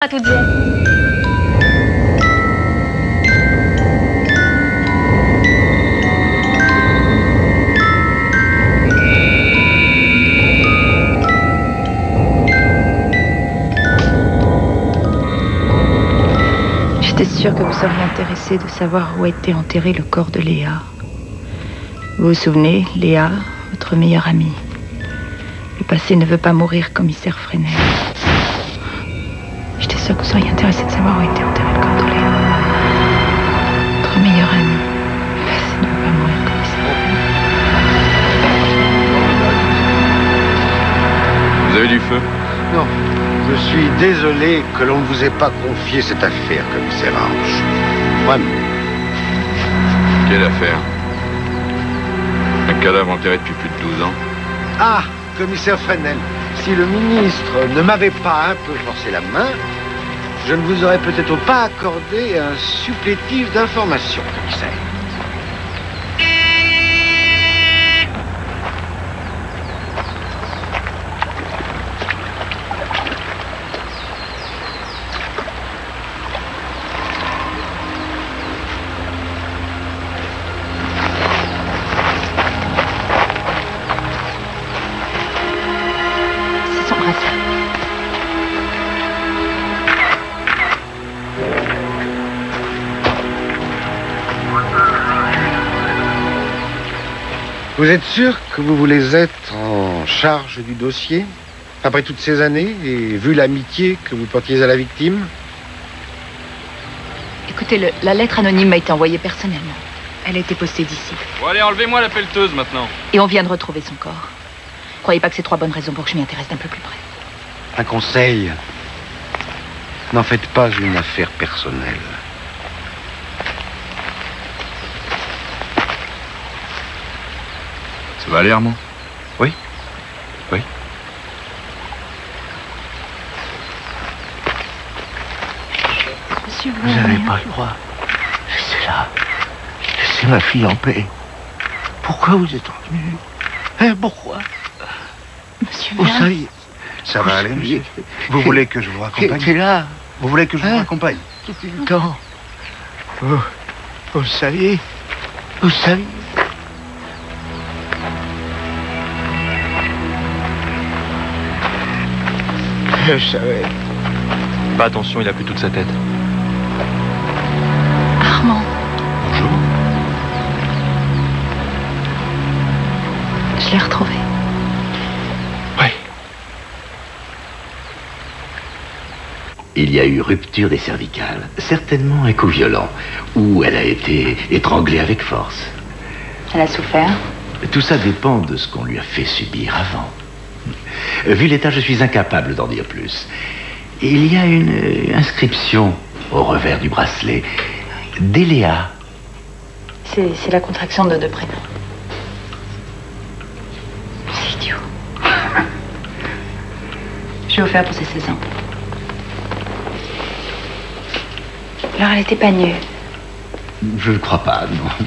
à toutes J'étais sûre que vous seriez intéressé de savoir où était enterré le corps de Léa. Vous vous souvenez, Léa, votre meilleure amie? Le passé ne veut pas mourir, commissaire Fresnel. Seriez intéressé de savoir où était enterré le corps de. Votre passé ne veut pas mourir, Vous avez du feu? Non. Je suis désolé que l'on ne vous ait pas confié cette affaire, commissaire Arche. Vraiment. Quelle affaire? Un cadavre enterré depuis plus de 12 ans? Ah, commissaire Fresnel, si le ministre ne m'avait pas un peu forcé la main, je ne vous aurais peut-être pas accordé un supplétif d'information, commissaire. Vous êtes sûr que vous voulez être en charge du dossier Après toutes ces années et vu l'amitié que vous portiez à la victime? Écoutez, le- la lettre anonyme m'a été envoyée personnellement. Elle a été postée d'ici. Bon allez, enlevez-moi la pelleteuse maintenant. Et on vient de retrouver son corps. Croyez pas que c'est trois bonnes raisons pour que je m'y intéresse d'un peu plus près. Un conseil. N'en faites pas une affaire personnelle. Ça va aller, Armand Oui. Oui. Monsieur, Vous n'avez pas le droit. Laissez-la. Laissez ma fille en paix. Pourquoi vous êtes revenu Hein, pourquoi? Monsieur Vous Verne. saviez. Ça va aller, monsieur? Vous voulez que je vous raccompagne là Vous voulez que je vous Hein raccompagne le temps. Vous, vous le saviez Vous le Je savais. Pas attention, il a plus toute sa tête. Armand, Bonjour. je l'ai retrouvé. Oui. Il y a eu rupture des cervicales, certainement un coup violent, ou elle a été étranglée avec force. Elle a souffert. Tout ça dépend de ce qu'on lui a fait subir avant. Vu l'état, je suis incapable d'en dire plus. Il y a une euh, inscription au revers du bracelet. Déléa. C'est la contraction de deux prénoms. C'est idiot. Je vais offert pour ses 16 ans. Alors elle était pas nue. Je ne crois pas, non.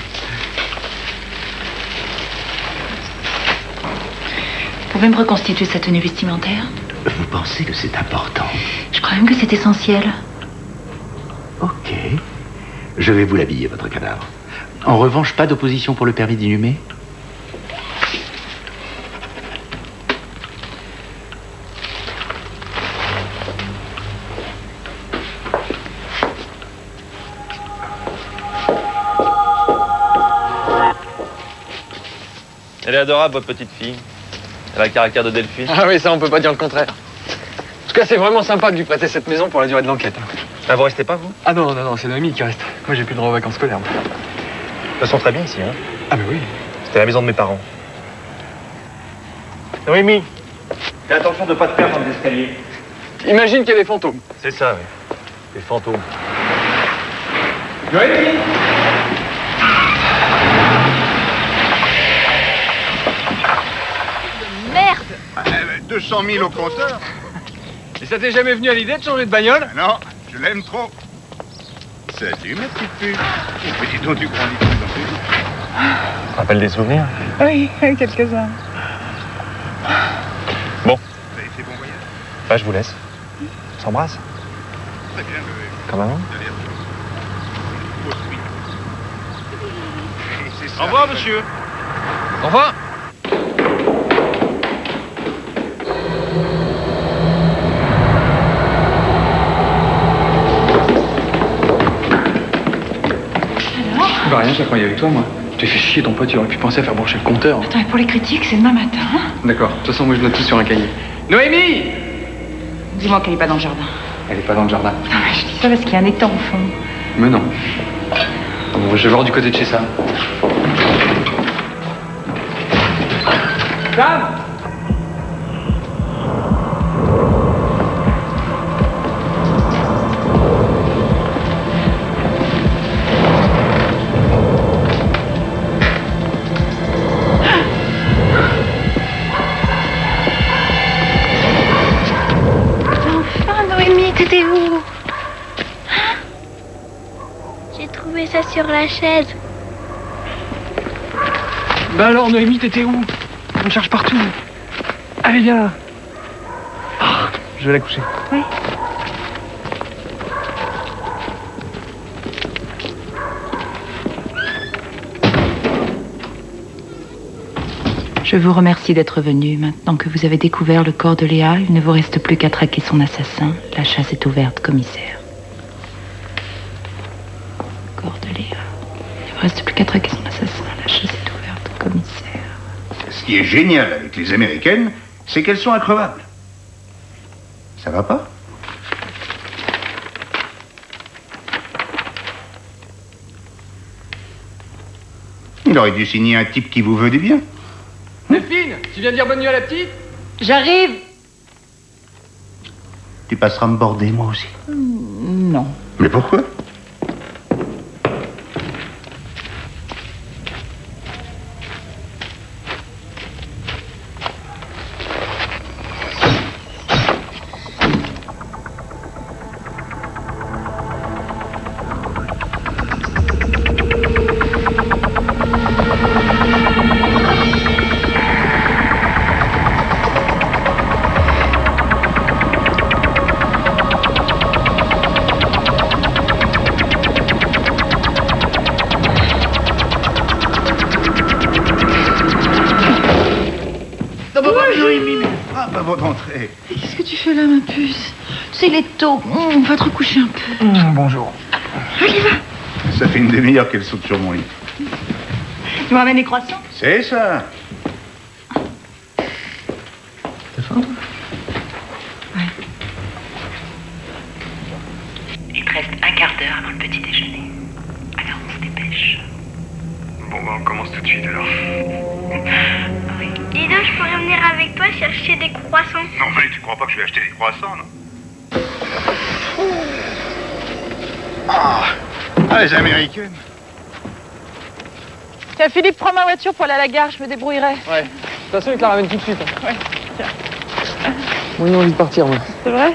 Pouvez me reconstituer sa tenue vestimentaire Vous pensez que c'est important Je crois même que c'est essentiel. Ok. Je vais vous l'habiller, votre cadavre. En revanche, pas d'opposition pour le permis d'inhumer Elle est adorable, votre petite fille. Elle a le caractère de Delphine. Ah oui, ça, on peut pas dire le contraire. En tout cas, c'est vraiment sympa de lui prêter cette maison pour la durée de l'enquête. Ah, vous restez pas, vous? Ah non, non, non, c'est Noémie qui reste. Moi, j'ai plus le droit aux vacances scolaires. moi. toute façon, très bien ici, hein? Ah, mais oui. C'était la maison de mes parents. Noémie, fais attention de pas te perdre dans les escaliers. Imagine qu'il y a des fantômes. C'est ça, oui. Les fantômes. Merde 200 000 au compteur Et ça t'est jamais venu à l'idée de changer de bagnole? Non, je l'aime trop. Salut, ma petite dis donc, tu grandis de plus en plus. Rappelle des souvenirs? Oui, quelques-uns. Bon, Vous avez fait bon voyage? Bah, je vous laisse. On s'embrasse. Très bien. Et c'est ça. Au revoir, monsieur. Au revoir. Bah rien, je la croyais avec toi, moi. Tu fais chier ton pote, tu aurais pu penser à faire brancher le compteur. Attends, et pour les critiques, c'est demain matin. hein D'accord, de toute façon, moi je note tout sur un cahier. Noémie Dis-moi qu'elle est pas dans le jardin. Elle est pas dans le jardin. Non, mais je dis ça parce qu'il y a un étang au fond. Mais non. Bon, je vais voir du côté de chez Sam. Sam trouvé ça sur la chaise. Bah alors, Noémie, t'étais où? On me cherche partout. Allez, viens là. Ah, je vais la coucher. Oui. Je vous remercie d'être venu. Maintenant que vous avez découvert le corps de Léa, il ne vous reste plus qu'à traquer son assassin. La chasse est ouverte, commissaire. Corps de Léa. Il ne vous reste plus qu'à traquer son assassin. La chasse est ouverte, commissaire. Ce qui est génial avec les Américaines, c'est qu'elles sont increvables. Ça va pas? Il aurait dû signer un type qui vous veut du bien. Delphine, tu viens dire bonne nuit à la petite? J'arrive Tu passeras me border, moi aussi. Non. Mais pourquoi? Tôt. On va te recoucher un peu. bonjour. Ça fait une demi-heure qu'elle saute sur mon lit. Tu me ramènes les croissants? C'est ça. Les Américaines. Tiens, Philippe, prends ma voiture pour aller à la gare, je me débrouillerai. Ouais. De toute façon, il te la ramène tout de suite. Ouais. Moi, j'ai envie de partir, moi. C'est vrai?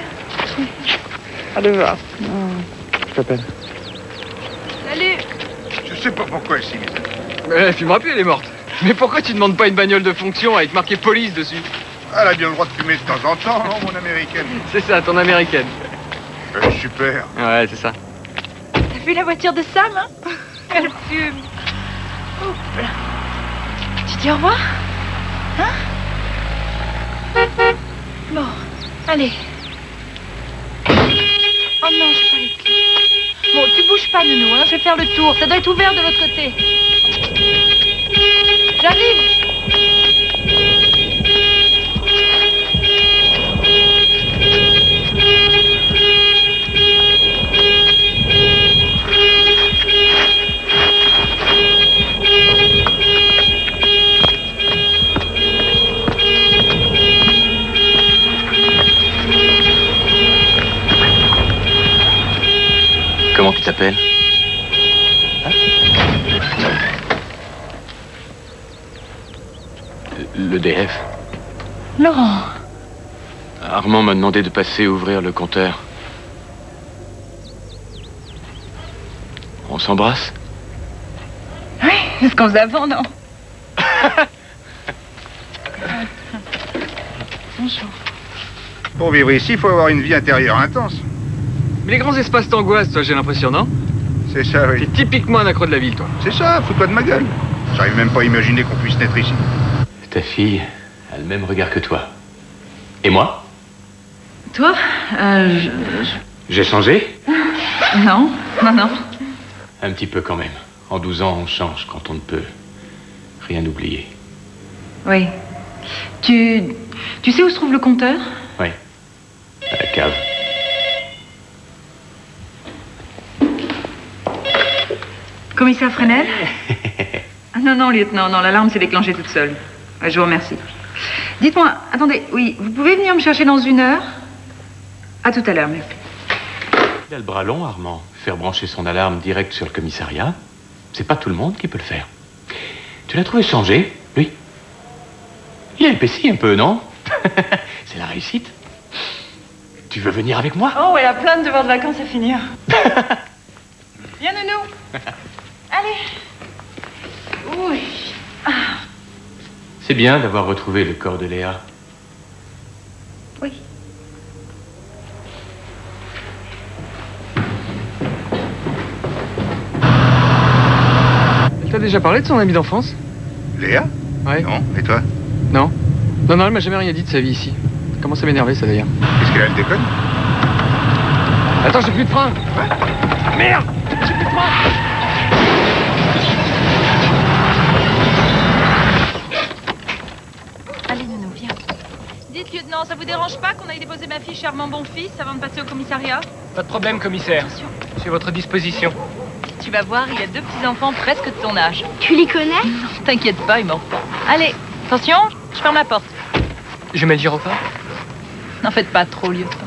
Allez voir. Je t'appelle. Salut Je sais pas pourquoi elle s'y met. Mais fumera plus, elle est morte. Mais pourquoi tu demandes pas une bagnole de fonction avec marqué police dessus? Elle a bien le droit de fumer de temps en temps, non, mon américaine? C'est ça, ton américaine. Euh, Super. Ouais, c'est ça. Vu la voiture de Sam, hein Elle fume. Oups. Tu dis au revoir Hein Bon, allez. Oh non, j'ai pas les clés. Bon, tu bouges pas, Nounou, hein, je vais faire le tour. Ça doit être ouvert de l'autre côté. J'arrive T'appelles Le DF. Laurent, Armand m'a demandé de passer ouvrir le compteur. On s'embrasse oui, c'est ce qu'on faisait avant, non Bonjour. Pour vivre ici, il faut avoir une vie intérieure intense. Mais les grands espaces t'angoissent, toi, j'ai l'impression, non? C'est ça, oui. T'es typiquement un accro de la ville, toi. C'est ça, fous-toi de ma gueule. J'arrive même pas à imaginer qu'on puisse naître ici. Ta fille a le même regard que toi. Et moi? Toi? Euh, je- J'ai changé? Non, non, non. Un petit peu quand même. En 12 ans, on change quand on ne peut rien oublier. Oui. Tu, tu sais où se trouve le compteur? Oui. À la cave. Commissaire Fresnel Ah, Non, non, lieutenant, non, l'alarme s'est déclenchée toute seule. Ouais, Je vous remercie. Dites-moi, attendez, oui, vous pouvez venir me chercher dans une heure? À tout à l'heure, merci. Il a le bras long, Armand. Faire brancher son alarme direct sur le commissariat, c'est pas tout le monde qui peut le faire. Tu l'as trouvé changé, lui? Il a épaissi un peu, non? C'est la réussite. Tu veux venir avec moi? Oh, elle a plein de devoirs de vacances à finir. Viens, nounou. Allez. Oui. C'est bien d'avoir retrouvé le corps de Léa. Oui. Elle t'a déjà parlé de son ami d'enfance? Léa? Ouais. Non, et toi? Non Non, non, elle m'a jamais rien dit de sa vie ici. Ça commence à m'énerver, ça, d'ailleurs. Qu'est-ce qu'elle a, elle déconne? Attends, j'ai plus de frein Merde J'ai plus de frein Allez, Nounou, viens. Dites, lieutenant, ça vous dérange pas qu'on aille déposer ma fille chez Armand Bonfils avant de passer au commissariat Pas de problème, commissaire. Je suis à votre disposition. Tu vas voir, il a deux petits-enfants presque de ton âge. Tu les connais? T'inquiète pas, il m'en pas. Allez, attention, je ferme la porte. Je mets le gyrophare? N'en faites pas trop, lieutenant.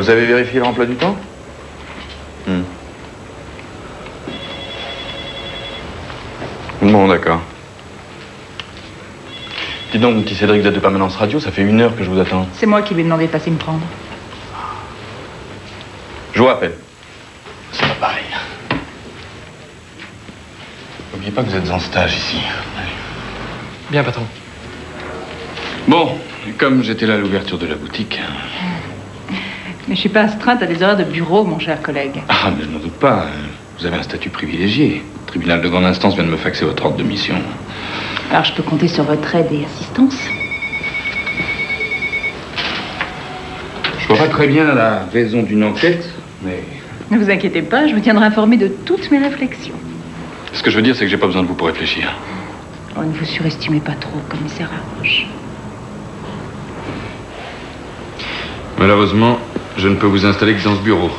Vous avez vérifié l'emploi du temps Hmm. Bon, d'accord. Dis donc, mon petit Cédric de Permanence Radio, ça fait une heure que je vous attends. C'est moi qui lui ai demandé de passer me prendre. Je vous rappelle. C'est pas pareil. N'oubliez pas que vous êtes en stage ici. Bien, patron. Bon, comme j'étais là à l'ouverture de la boutique. Mais je suis pas astreinte à des horaires de bureau, mon cher collègue. Ah, mais je n'en doute pas. Vous avez un statut privilégié. Le tribunal de grande instance vient de me faxer votre ordre de mission. Alors je peux compter sur votre aide et assistance. Je vois pas très bien la raison d'une enquête, mais Ne vous inquiétez pas, je vous tiendrai informé de toutes mes réflexions. ce que je veux dire, c'est que j'ai pas besoin de vous pour réfléchir. Oh, ne vous surestimez pas trop, commissaire Arroche. Malheureusement, je ne peux vous installer que dans ce bureau.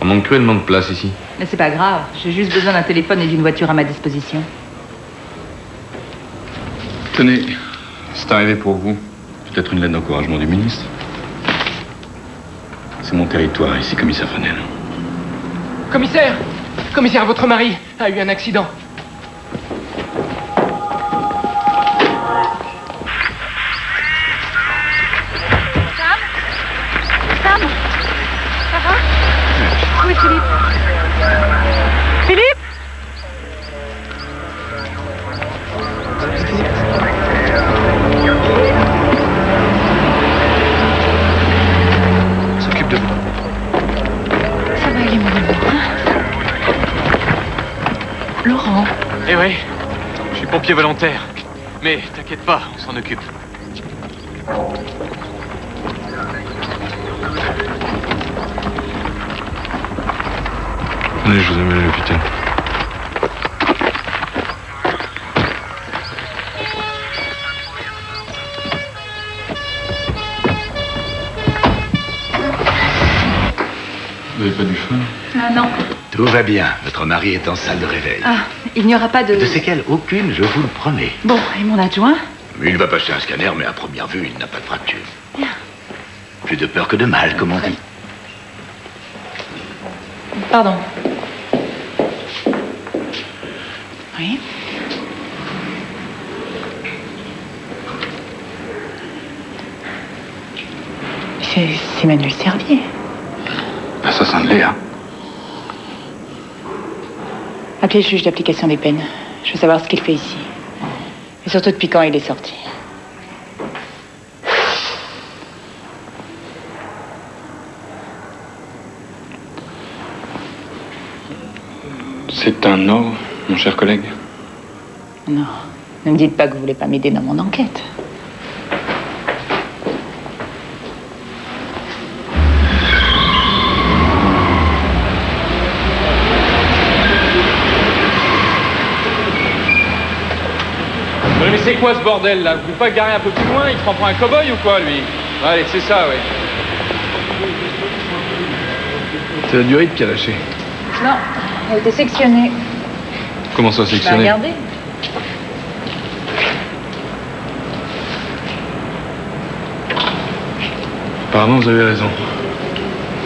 On manque cruellement de place ici. Mais c'est pas grave, j'ai juste besoin d'un téléphone et d'une voiture à ma disposition. Tenez, c'est arrivé pour vous. Peut-être une lettre d'encouragement du ministre. C'est mon territoire ici, commissaire Fresnel. Commissaire Commissaire, votre mari a eu un accident. Je suis pompier volontaire. Mais t'inquiète pas, on s'en occupe. Allez, je vous amène va bien. Votre mari est en salle de réveil. Ah, il n'y aura pas de... De séquelles aucune, je vous le promets. Bon, et mon adjoint? Il va passer un scanner, mais à première vue, il n'a pas de fracture. Plus de peur que de mal, comme on dit. Pardon. Oui. C'est Manuel Servier. L'assassin de Léa. Appelez le juge d'application des peines. Je veux savoir ce qu'il fait ici. Et surtout depuis quand il est sorti. C'est un no, mon cher collègue. Non. Ne me dites pas que vous voulez pas m'aider dans mon enquête. C'est quoi ce bordel là? Vous pouvez pas garer un peu plus loin Il prend pour un cow-boy ou quoi lui? Allez, c'est ça, ouais. C'est la durite qui a lâché. Non, elle a été sectionnée. Comment ça, Bah, sectionné regardez. Apparemment, vous avez raison.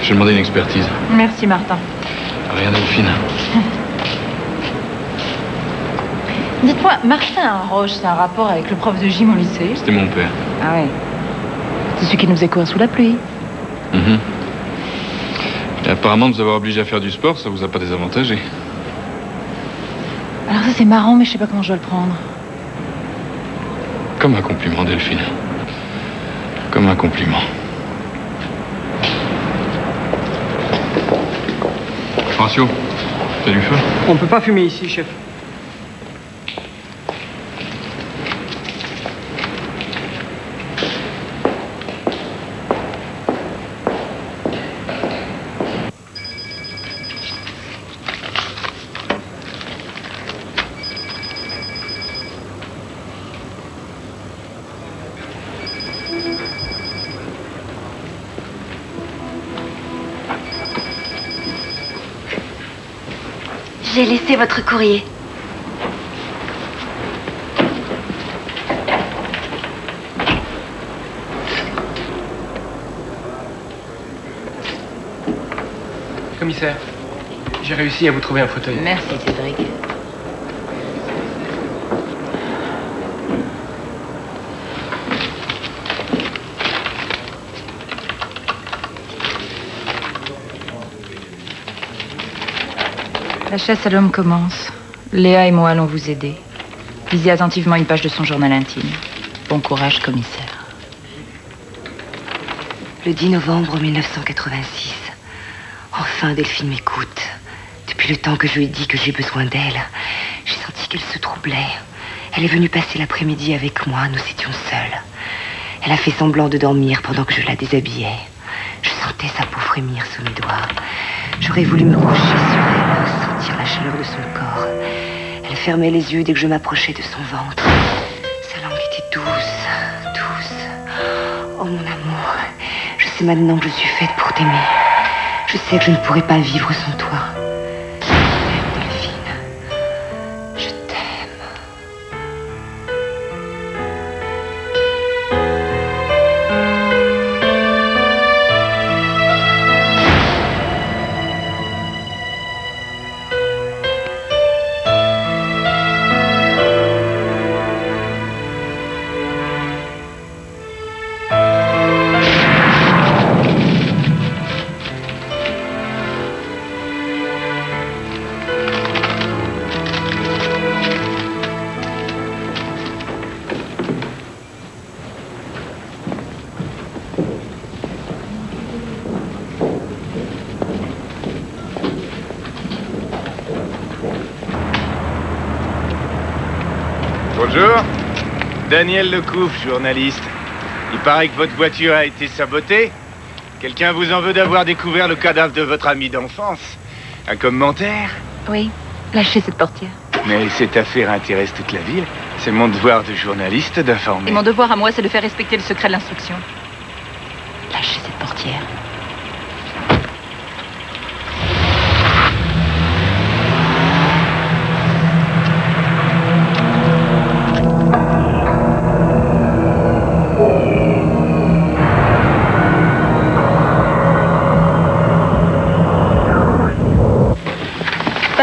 J'ai demandé une expertise. Merci, Martin. Rien Delphine. Dites-moi, Martin Roche, c'est un rapport avec le prof de gym au lycée C'était mon père. Ah ouais. C'est celui qui nous couru sous la pluie. Mhm. Et apparemment, de vous avoir obligé à faire du sport, ça vous a pas désavantagé. Alors ça, c'est marrant, mais je sais pas comment je dois le prendre. Comme un compliment, Delphine. Comme un compliment. Horatio, t'as du feu? On peut pas fumer ici, chef. Votre courrier. Commissaire, j'ai réussi à vous trouver un fauteuil. Merci, Cédric. La chasse à l'homme commence. Léa et moi allons vous aider. Lisez attentivement une page de son journal intime. Bon courage, commissaire. Le 10 novembre 1986. Enfin, Delphine m'écoute. Depuis le temps que je lui ai dit que j'ai besoin d'elle, j'ai senti qu'elle se troublait. Elle est venue passer l'après-midi avec moi, nous étions seuls. Elle a fait semblant de dormir pendant que je la déshabillais. Je sentais sa peau frémir sous mes doigts. J'aurais voulu me coucher sur elle, sentir la chaleur de son corps. Elle fermait les yeux dès que je m'approchais de son ventre. Sa langue était douce, douce. Oh mon amour, je sais maintenant que je suis faite pour t'aimer. Je sais que je ne pourrai pas vivre sans toi. Daniel Lecouf, journaliste. Il paraît que votre voiture a été sabotée. Quelqu'un vous en veut d'avoir découvert le cadavre de votre ami d'enfance. Un commentaire Oui, lâchez cette portière. Mais cette affaire intéresse toute la ville. C'est mon devoir de journaliste d'informer. Et mon devoir à moi, c'est de faire respecter le secret de l'instruction. Lâchez cette portière.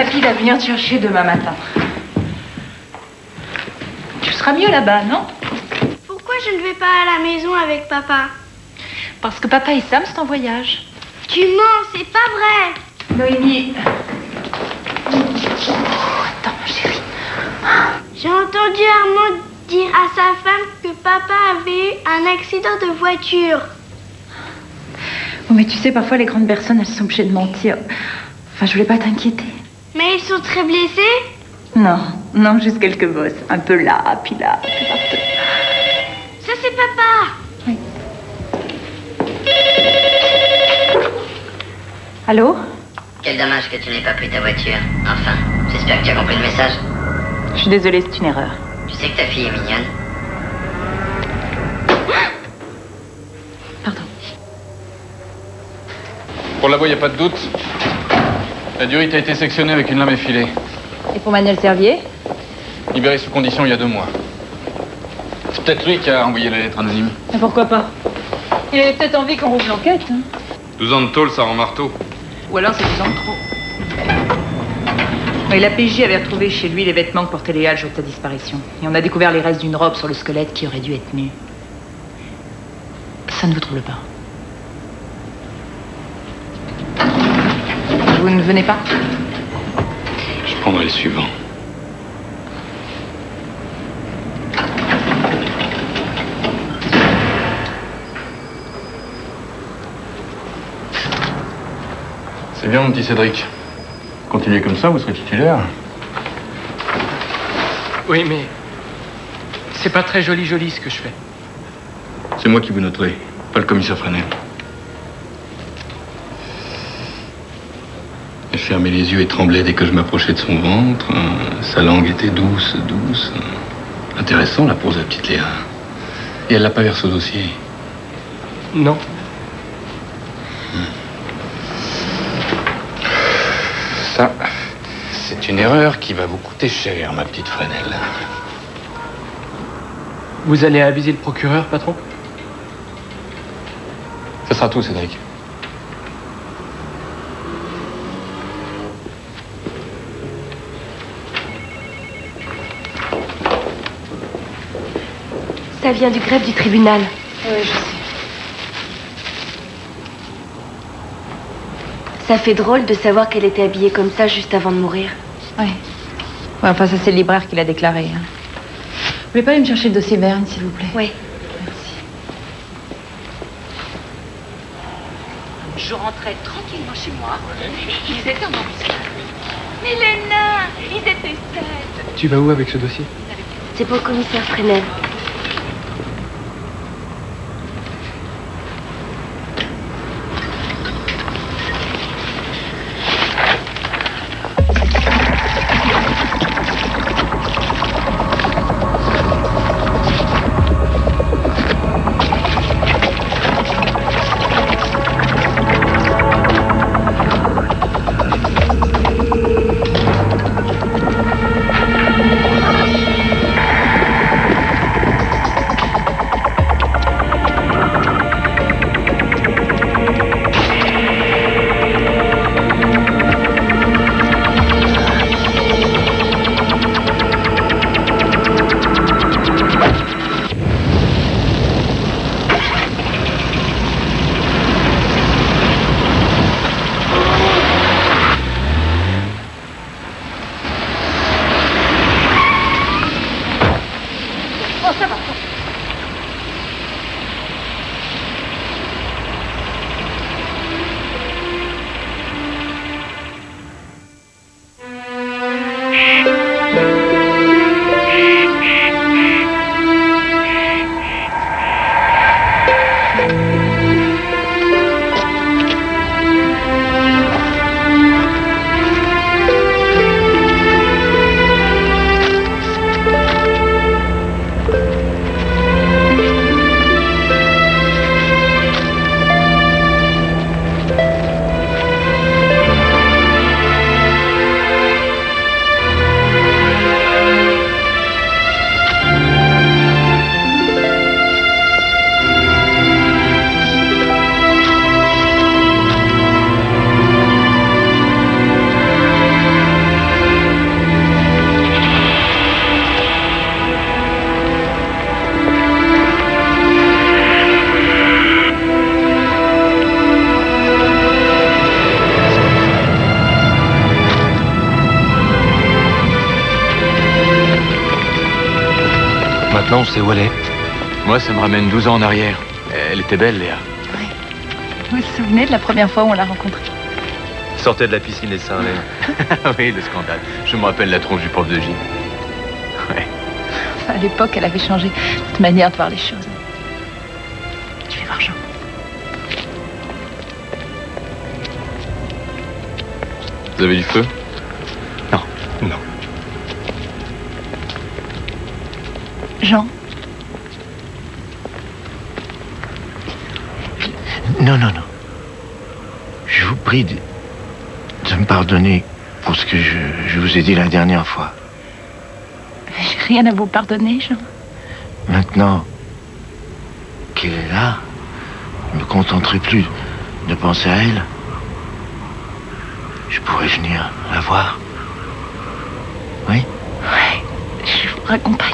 Papy va venir te chercher demain matin. Tu seras mieux là-bas, non? Pourquoi je ne vais pas à la maison avec papa? Parce que papa et Sam sont en voyage. Tu mens, c'est pas vrai Noémie. J'ai entendu Armand dire à sa femme que papa avait eu un accident de voiture. Oh, mais tu sais, parfois les grandes personnes, elles sont obligées de mentir. Enfin, je voulais pas t'inquiéter. Sont très blessés Non, non, juste quelques bosses. Un peu là, puis là, puis partout. Ça c'est papa Allô Quel dommage que tu n'aies pas pris ta voiture. Enfin, j'espère que tu as compris le message. Je suis désolée, c'est une erreur. Tu sais que ta fille est mignonne. Pour la voix, il n'y a pas de doute. La durite a été sectionnée avec une lame effilée. Et pour Manuel Servier Libéré sous condition il y a deux mois. C'est peut-être lui qui a envoyé la lettre anonyme. Mais pourquoi pas Il avait peut-être envie qu'on rouvre l'enquête. hein. 12 ans de tôle, ça rend marteau. Ou alors c'est 10 ans de trop. Oui, la PJ avait retrouvé chez lui les vêtements que portait Léa le jour de sa disparition. Et on a découvert les restes d'une robe sur le squelette qui aurait dû être nue. Ça ne vous trouble pas Vous ne venez pas Je prendrai le suivant. C'est bien, mon petit Cédric. Continuez comme ça, vous serez titulaire. Oui, mais c'est pas très joli joli ce que je fais. C'est moi qui vous noterai, pas le commissaire Fresnel. Fermait les yeux et tremblait dès que je m'approchais de son ventre. Sa langue était douce, douce. Intéressant, la pose de la petite Léa. Et elle l'a pas versé au dossier? Non. Ça, c'est une erreur qui va vous coûter cher, ma petite Fresnel. Vous allez aviser le procureur, patron? Ce sera tout, Cédric. Ça vient du greffe du tribunal. Oui, je sais. Ça fait drôle de savoir qu'elle était habillée comme ça juste avant de mourir. Oui. Ouais, enfin, ça, c'est le libraire qui l'a déclaré. hein. Vous voulez pas aller me chercher le dossier Verne, s'il vous plaît? Oui. Je rentrais tranquillement chez moi ils étaient en embuscade. Mais les nains, ils étaient sept. Tu vas où avec ce dossier? C'est pour le commissaire Fresnel. Moi, ça me ramène 12 ans en arrière. Elle était belle, Léa. Vous vous souvenez de la première fois où on l'a rencontrée? Sortait de la piscine les seins, l'air. oui, le scandale. Je me rappelle la tronche du prof de gym. À l'époque, elle avait changé cette manière de voir les choses. Je vais voir Jean. Vous avez du feu? Pardonner pour ce que je, je vous ai dit la dernière fois. J'ai rien à vous pardonner, Jean. Maintenant qu'elle est là, je ne me contenterai plus de penser à elle. Je pourrais venir la voir. Oui? Ouais, je vous raccompagne.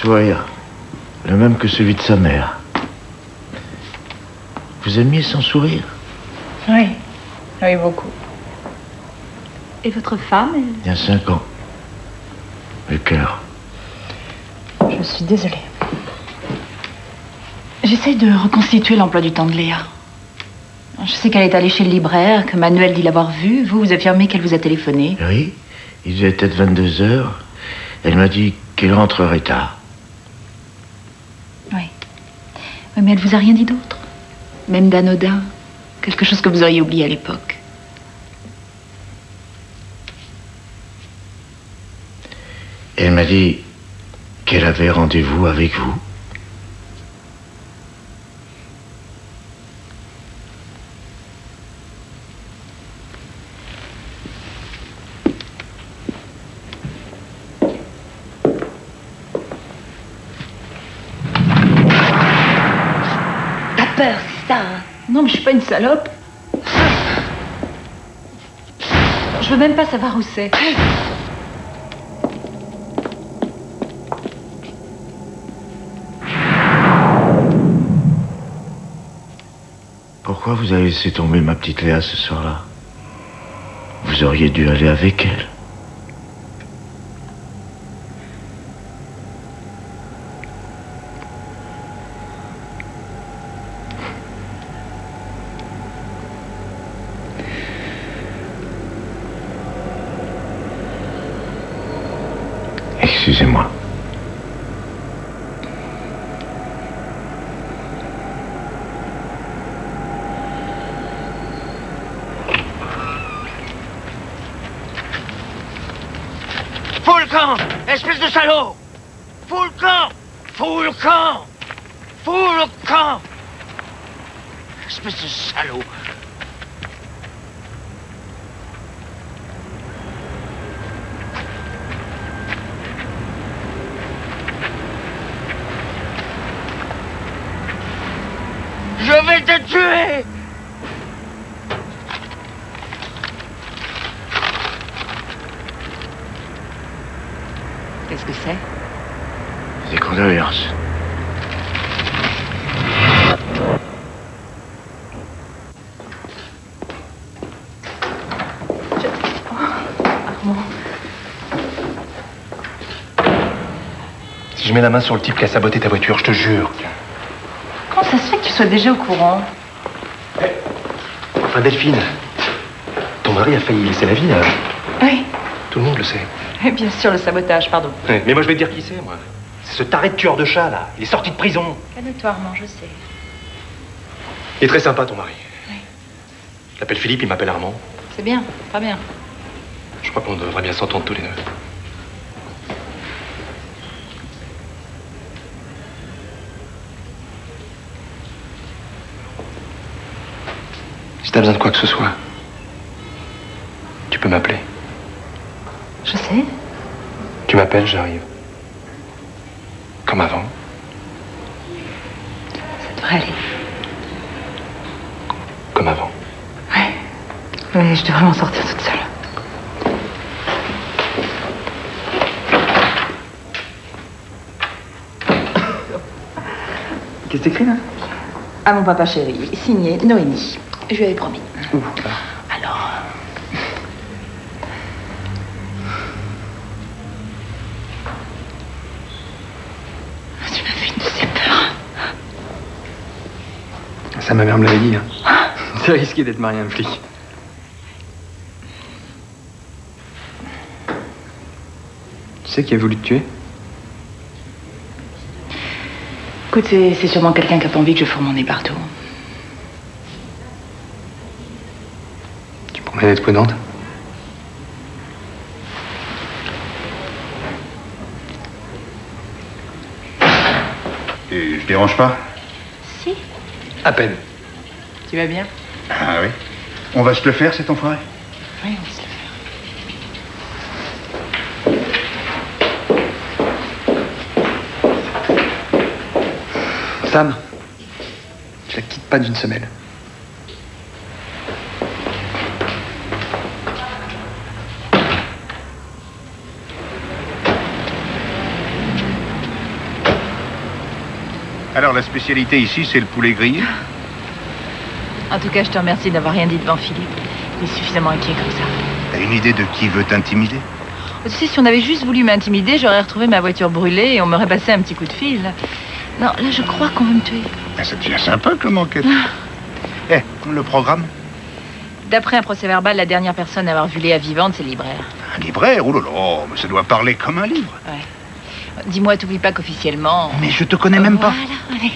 Sourire, le même que celui de sa mère. Vous aimiez son sourire? Oui, oui, beaucoup. Et votre femme elle- Il y a cinq ans. Le cœur. Je suis désolée. J'essaye de reconstituer l'emploi du temps de Léa. Je sais qu'elle est allée chez le libraire, que Manuel dit l'avoir vue. Vous, vous affirmez qu'elle vous a téléphoné. Oui, il devait être 22 heures. Elle m'a dit qu'elle rentrerait tard. Oui. Mais elle vous a rien dit d'autre. Même d'anodin. Quelque chose que vous auriez oublié à l'époque. Elle m'a dit qu'elle avait rendez-vous avec vous. T'as peur, c'est ça, hein Non, mais je suis une salope. Je veux même pas savoir où c'est. Pourquoi vous avez laissé tomber ma petite Léa ce soir-là? Vous auriez dû aller avec elle. Excusez-moi. Fous le camp Espèce de salaud. Fous le camp Espèce de salaud Je vais te tuer Qu'est-ce que c'est Des condoléances. Armand. Si je mets la main sur le type qui a saboté ta voiture, je te jure. Comment ça se fait que tu sois déjà au courant Enfin, Delphine, ton mari a failli laisser la vie à... Oui. Tout le monde le sait. Et bien sûr, le sabotage, pardon. Mais moi, je vais te dire qui c'est, moi. C'est ce taré de tueur de chat, là. Il est sorti de prison. Armand, je sais. Il est très sympa, ton mari. Oui. Je l'appelle Philippe, il m'appelle Armand. C'est bien, très bien. Je crois qu'on devrait bien s'entendre tous les deux. Si t'as besoin de quoi que ce soit, tu peux m'appeler. Je sais. Tu m'appelles, j'arrive. Comme avant. Ça devrait aller. Comme avant. Ouais. Mais je devrais m'en sortir toute seule. Qu'est-ce que t'écris là? À mon papa chéri, signé Noémie. Je lui avais promis. Alors. Tu m'as fait une de ces peurs. Ça, ma mère me l'avait dit. Hein. C'est risqué d'être marié à un flic. Tu sais qui a voulu te tuer? Écoute, c'est sûrement quelqu'un qui a pas envie que je fourre mon nez partout. Tu promets d'être prudente Et je dérange pas Si. À peine. Tu vas bien Ah oui On va se le faire, cet enfoiré Oui, on va se le faire. Sam, je la quitte pas d'une semelle. Alors, la spécialité ici, c'est le poulet grillé En tout cas, je te remercie d'avoir rien dit devant Philippe. Il est suffisamment inquiet comme ça. T'as une idée de qui veut t'intimider? Tu sais, si on avait juste voulu m'intimider, j'aurais retrouvé ma voiture brûlée et on m'aurait passé un petit coup de fil. Non, là, je crois qu'on veut me tuer. Ah, Ça devient sympa comme enquête. Eh, le programme D'après un procès verbal, la dernière personne à avoir vu Léa vivante, c'est le libraire. Un libraire? Oh là là, mais ça doit parler comme un livre. Ouais. Dis-moi, t'oublies pas qu'officiellement... Mais je te connais même pas. Allez.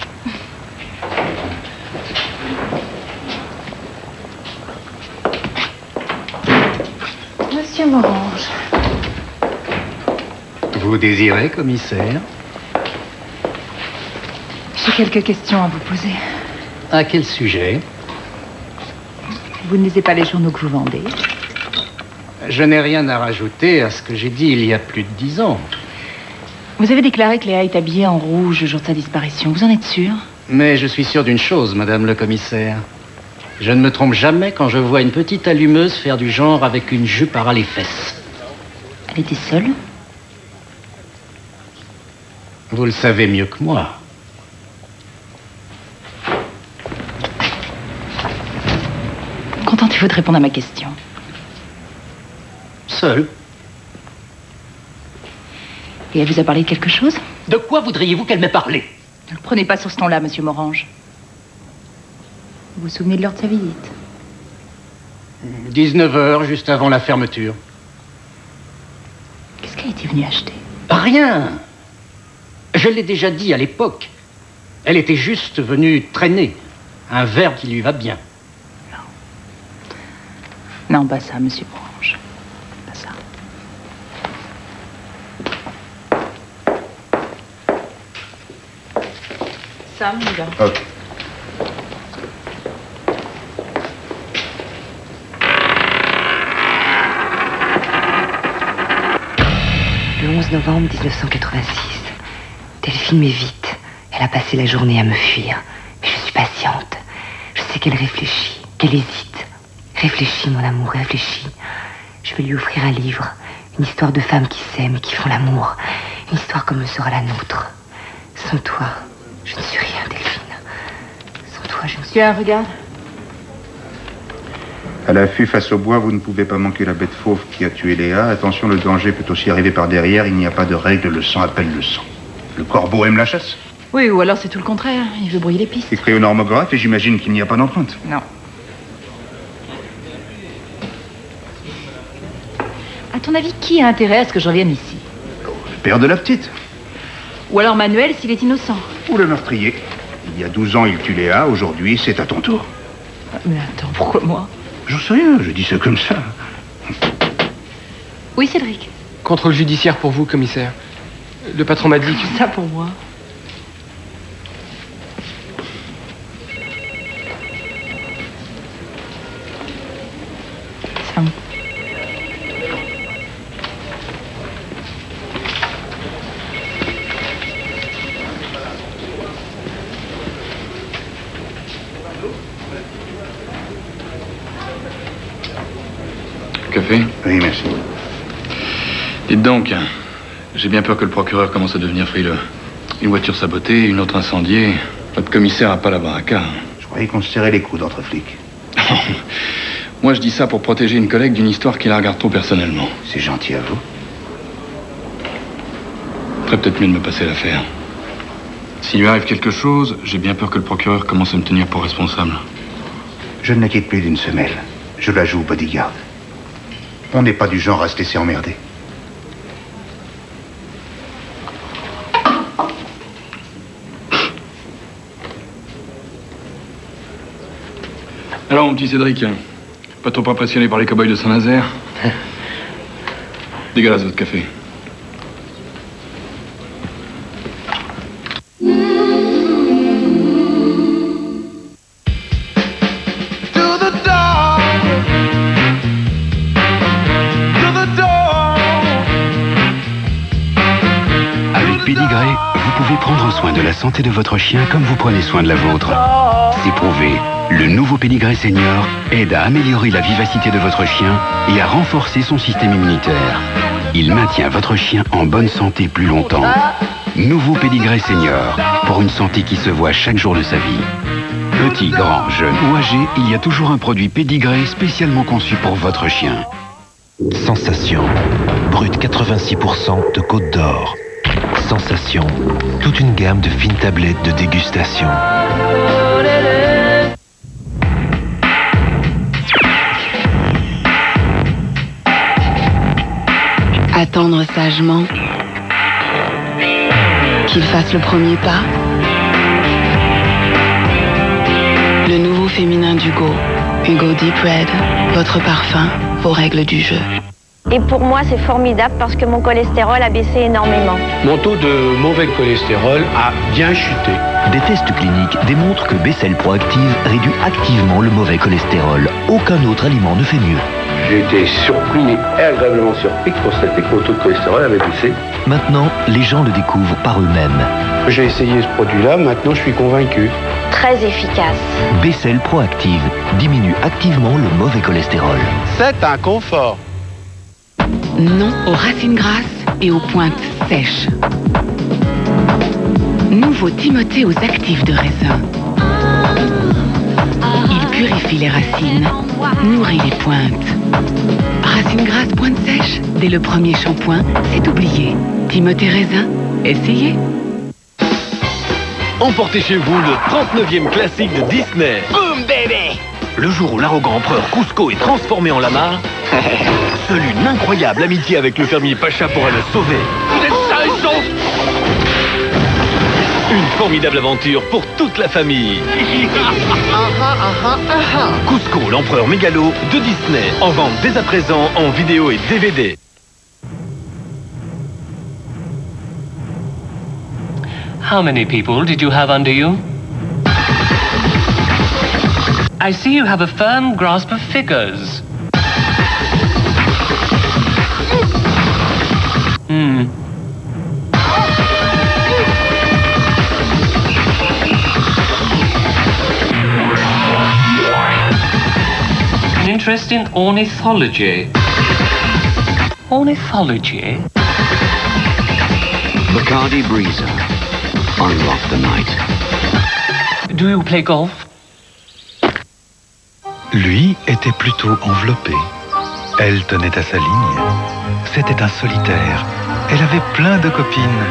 Monsieur Morange. Vous désirez, commissaire? J'ai quelques questions à vous poser. À quel sujet? Vous ne lisez pas les journaux que vous vendez? Je n'ai rien à rajouter à ce que j'ai dit il y a plus de dix ans. Vous avez déclaré que Léa est habillée en rouge le jour de sa disparition. Vous en êtes sûr? Mais je suis sûr d'une chose, madame le commissaire. Je ne me trompe jamais quand je vois une petite allumeuse faire du genre avec une jupe à les fesses. Elle était seule? Vous le savez mieux que moi. Contentez-vous de répondre à ma question. Seul Et elle vous a parlé de quelque chose De quoi voudriez-vous qu'elle m'ait parlé Ne le prenez pas sur ce ton-là, monsieur Morange. Vous vous souvenez de l'heure de sa visite 19 heures, juste avant la fermeture. Qu'est-ce qu'elle était venue acheter Rien Je l'ai déjà dit à l'époque. Elle était juste venue traîner. Un verre qui lui va bien. Non, pas ça, monsieur Morange. Pas ça. Sam, il va. Ok. Le 11 novembre 1986. Delphine m'évite. Elle a passé la journée à me fuir. Mais je suis patiente. Je sais qu'elle réfléchit, qu'elle hésite. Réfléchis, mon amour, réfléchis. Je vais lui offrir un livre. Une histoire de femmes qui s'aiment et qui font l'amour. Une histoire comme sera la nôtre. Sans toi, je ne suis rien. Suis... Tiens, regarde. À l'affût face au bois, vous ne pouvez pas manquer la bête fauve qui a tué Léa. Attention, le danger peut aussi arriver par derrière. Il n'y a pas de règle, le sang appelle le sang. Le corbeau aime la chasse. Oui, ou alors c'est tout le contraire. Il veut brouiller les pistes. Écrit au normographe et j'imagine qu'il n'y a pas d'empreinte. Non. À ton avis, qui a intérêt à ce que je revienne ici? Le père de la petite. Ou alors Manuel s'il est innocent Ou le meurtrier. Il y a 12 ans, il tue Léa. Aujourd'hui, c'est à ton tour. Mais attends, pourquoi moi? J'en sais rien, je dis ça comme ça. Oui, Cédric. Contrôle judiciaire pour vous, commissaire. Le patron m'a dit que... Ça pour moi. Sam. Café Oui, merci. Dites donc, j'ai bien peur que le procureur commence à devenir frileux. Une voiture sabotée, une autre incendiée. Votre commissaire a pas la baraka. Je croyais qu'on se serrait les coudes entre flics. Moi, je dis ça pour protéger une collègue d'une histoire qui la regarde trop personnellement. C'est gentil à vous. Ferait peut-être mieux de me passer l'affaire. S'il lui arrive quelque chose, j'ai bien peur que le procureur commence à me tenir pour responsable. Je ne la quitte plus d'une semelle. Je la joue bodyguard. On n'est pas du genre à se laisser emmerder. Alors, mon petit Cédric, pas trop impressionné par les cow-boys de Saint-Nazaire? Dégueulasse votre café. De votre chien comme vous prenez soin de la vôtre. C'est prouvé. Le nouveau Pédigré Senior aide à améliorer la vivacité de votre chien et à renforcer son système immunitaire. Il maintient votre chien en bonne santé plus longtemps. Nouveau Pédigré Senior, pour une santé qui se voit chaque jour de sa vie. Petit, grand, jeune ou âgé, il y a toujours un produit Pédigré spécialement conçu pour votre chien. Sensation. Brut 86% de Côte d'Or. Sensation. Toute une gamme de fines tablettes de dégustation. Attendre sagement. Qu'il fasse le premier pas. Le nouveau féminin d'Hugo. Hugo Deep Red. Votre parfum, vos règles du jeu. Et pour moi, c'est formidable parce que mon cholestérol a baissé énormément. Mon taux de mauvais cholestérol a bien chuté. Des tests cliniques démontrent que Bessel Proactive réduit activement le mauvais cholestérol. Aucun autre aliment ne fait mieux. J'ai été surpris et agréablement surpris de constater que mon taux de cholestérol avait baissé. Maintenant, les gens le découvrent par eux-mêmes. J'ai essayé ce produit-là, maintenant je suis convaincu. Très efficace. Bessel Proactive diminue activement le mauvais cholestérol. C'est un confort. Non aux racines grasses et aux pointes sèches. Nouveau Timothée aux actifs de raisin. Il purifie les racines, nourrit les pointes. Racines grasses, pointes sèches, dès le premier shampoing, c'est oublié. Timothée raisin, essayez. Emportez chez vous le 39e classique de Disney. Boom, baby Le jour où l'arrogant empereur Cusco est transformé en lama, une incroyable amitié avec le fermier Pacha pourra le sauver. Vous êtes sains et saufs Une formidable aventure pour toute la famille. Cusco, l'empereur mégalo de Disney, en vente dès à présent en vidéo et DVD. How many people did you have under you? I see you have a firm grasp of figures. Hmm. An interest in ornithology. Ornithology? Bacardi Breezer. Unlock the night. Do you play golf? Lui était plutôt enveloppé. Elle tenait à sa ligne. C'était un solitaire. Elle avait plein de copines.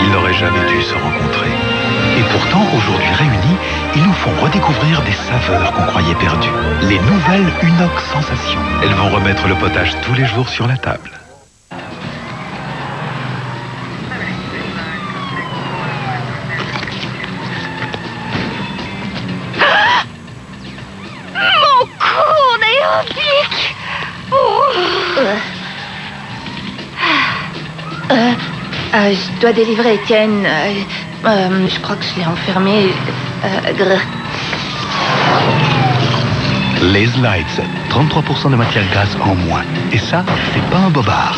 Ils n'auraient jamais dû se rencontrer. Et pourtant, aujourd'hui réunis, ils nous font redécouvrir des saveurs qu'on croyait perdues. Les nouvelles Unox Sensations. Elles vont remettre le potage tous les jours sur la table. Dois délivrer Étienne. Euh, euh, je crois que je l'ai enfermé. Euh. Les Lights, 33% de matière grasse en moins. Et ça, c'est pas un bobard.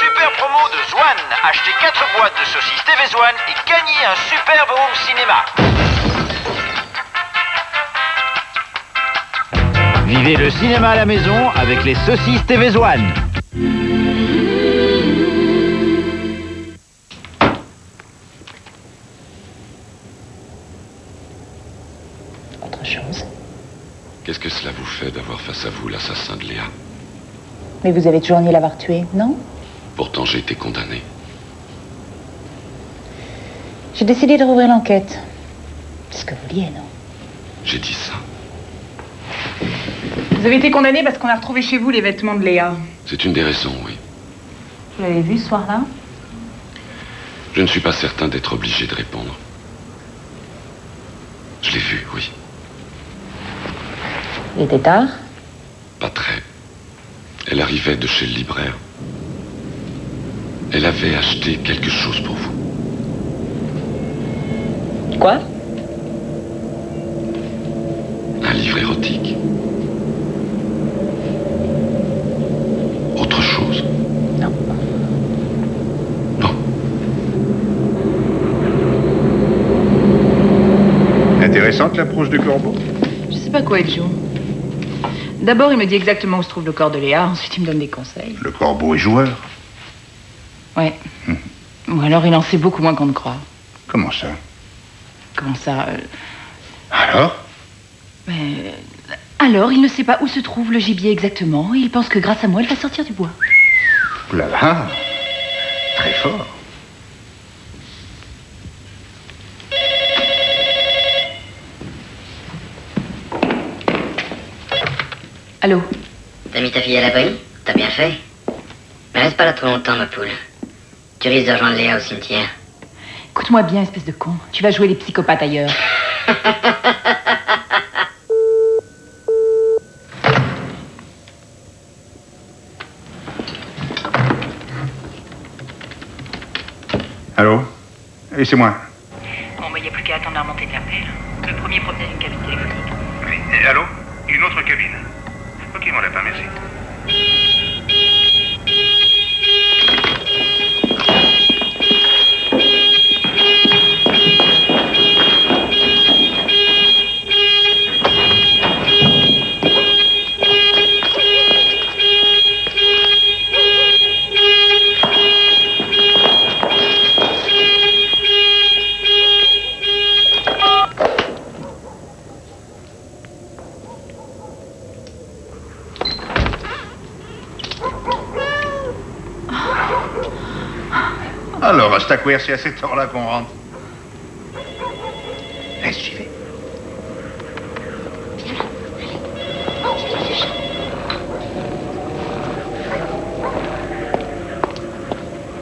Super promo de Zwan. Achetez 4 boîtes de saucisses TV Zwan et gagnez un superbe home cinéma. Vivez le cinéma à la maison avec les saucisses TV Zwan. Mais vous avez toujours nié l'avoir tué, non Pourtant, j'ai été condamné. J'ai décidé de rouvrir l'enquête. C'est ce que vous vouliez, non J'ai dit ça. Vous avez été condamné parce qu'on a retrouvé chez vous les vêtements de Léa. C'est une des raisons, oui. Vous l'avez vu ce soir-là Je ne suis pas certain d'être obligé de répondre. Je l'ai vu, oui. Il était tard Pas très. Elle arrivait de chez le libraire. Elle avait acheté quelque chose pour vous. Quoi? Un livre érotique. Autre chose? Non. Intéressante l'approche du corbeau? Je sais pas quoi être joue. D'abord, il me dit exactement où se trouve le corps de Léa. Ensuite, il me donne des conseils. Le corbeau est joueur. Ouais. Ou alors, il en sait beaucoup moins qu'on ne croit. Comment ça? Comment ça euh, Alors? Mais... Alors, il ne sait pas où se trouve le gibier exactement. et Il pense que grâce à moi, elle va sortir du bois. Ouh là là Très fort. Allô T'as mis ta fille à l'abri T'as bien fait Mais reste pas là trop longtemps, ma poule. Tu risques de rejoindre Léa au cimetière. Écoute-moi bien, espèce de con. Tu vas jouer les psychopathes ailleurs. Allô Et c'est moi. Bon, mais il n'y a plus qu'à attendre la remontée de l'appel. Le premier provient d'une cabine téléphonique. Oui. Et allô Une autre cabine. Ok, mon lapin, merci. Alors, à c'est à cette heure-là qu'on rentre. Reste, j'y vais.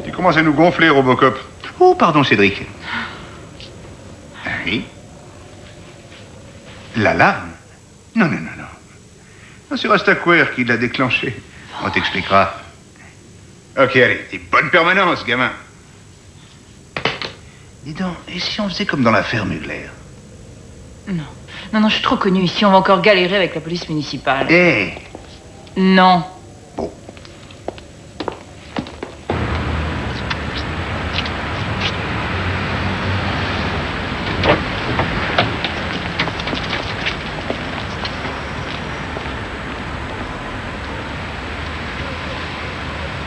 Tu commences à nous gonfler, Robocop. Oh, pardon, Cédric. Oui L'alarme Non, non, non, non. C'est Rastacware qui l'a déclenché. On t'expliquera. Ok, allez, t'es bonne permanence, gamin. Et si on faisait comme dans l'affaire Mugler Non. Non, non, je suis trop connue ici. On va encore galérer avec la police municipale. Eh Non.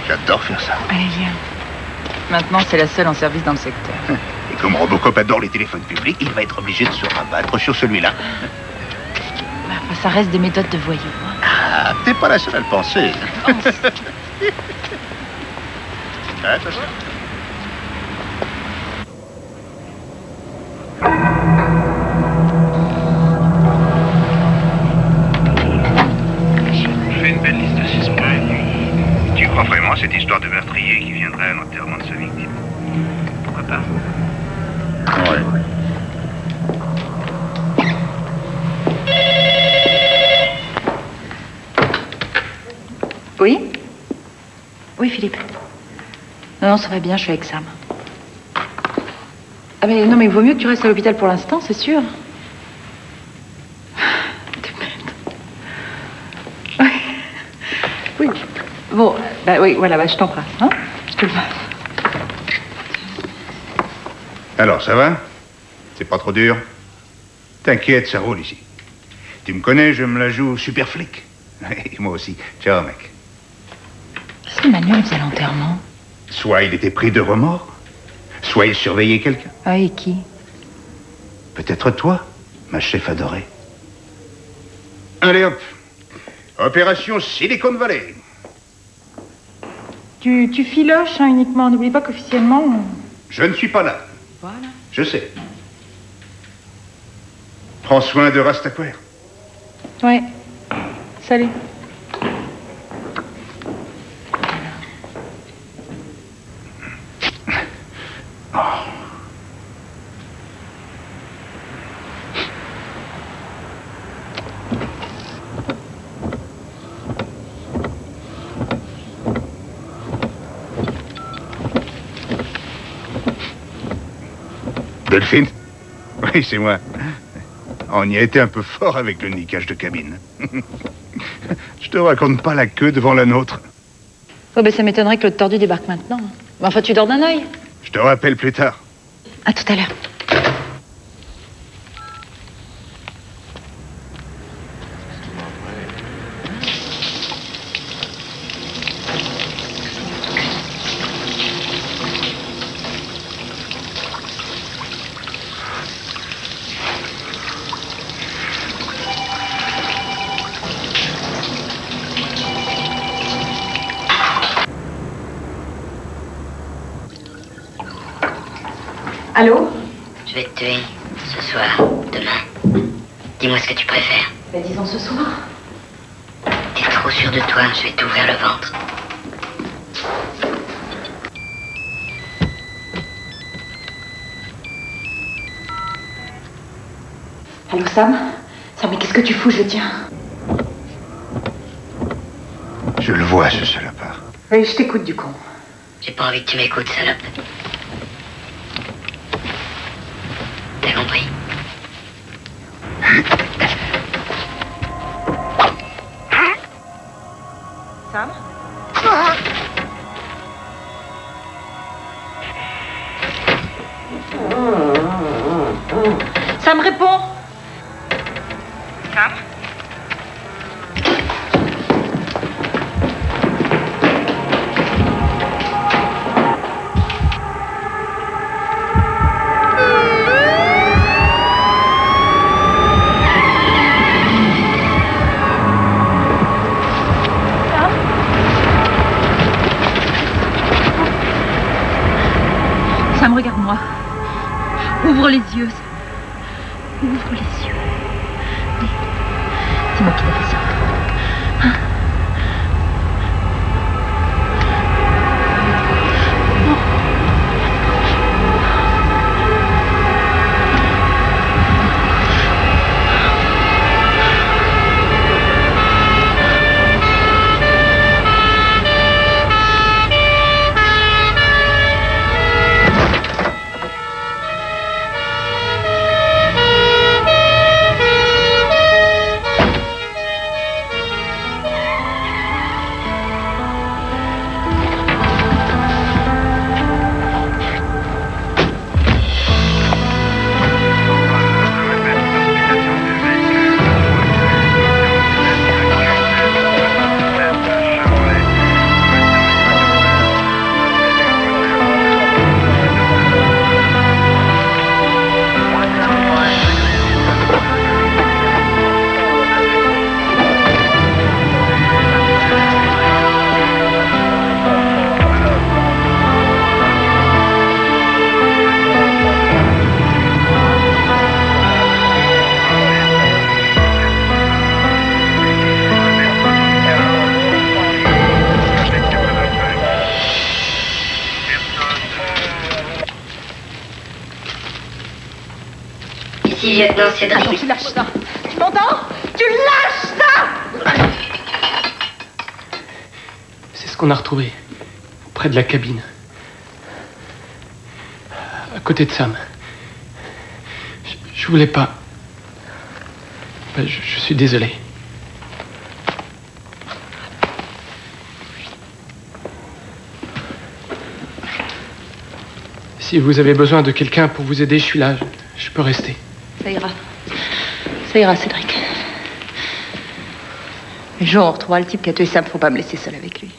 J'adore faire ça. Allez, viens. Maintenant, c'est la seule en service dans le secteur. Comme Robocop adore les téléphones publics, il va être obligé de se rabattre sur celui-là. Enfin, ça reste des méthodes de voyous. hein. Ah, t'es pas la seule à le penser. Attention. Non, ça va bien, je suis avec Sam. Ah, mais non, mais il vaut mieux que tu restes à l'hôpital pour l'instant, c'est sûr. T'es bête. Oui. Oui. Bon, bah oui, voilà, bah, je t'embrasse, hein Je te le Alors, ça va? C'est pas trop dur? T'inquiète, ça roule ici. Tu me connais, je me la joue super flic. Et moi aussi. Ciao, mec. Est-ce que Manuel faisait l'enterrement? Soit il était pris de remords, soit il surveillait quelqu'un. Ah, et qui? Peut-être toi, ma chef adorée. Allez hop. Opération Silicon Valley. Tu, tu filoches hein, uniquement. N'oublie pas qu'officiellement. on- Je ne suis pas là. Voilà. Je sais. Prends soin de Rastaquaire. Ouais. Salut. Delphine Oui, c'est moi. On y a été un peu fort avec le niquage de cabine. Je te raconte pas la queue devant la nôtre. Oh, ben ça m'étonnerait que le tordu débarque maintenant. Mais enfin, tu dors d'un œil. Je te rappelle plus tard. À tout à l'heure. M'écoutes, salope. Ouvre les yeux. Lieutenant Cédric. Attends, tu lâches ça. Tu m'entends Tu lâches ça C'est ce qu'on a retrouvé. Près de la cabine. À côté de Sam. Je, je voulais pas. Ben, je, je suis désolé. Si vous avez besoin de quelqu'un pour vous aider, je suis là. Je, je peux rester. Ça ira. Cédric. Le jour où on retrouvera le type qui a tué Sam, faut pas me laisser seule avec lui.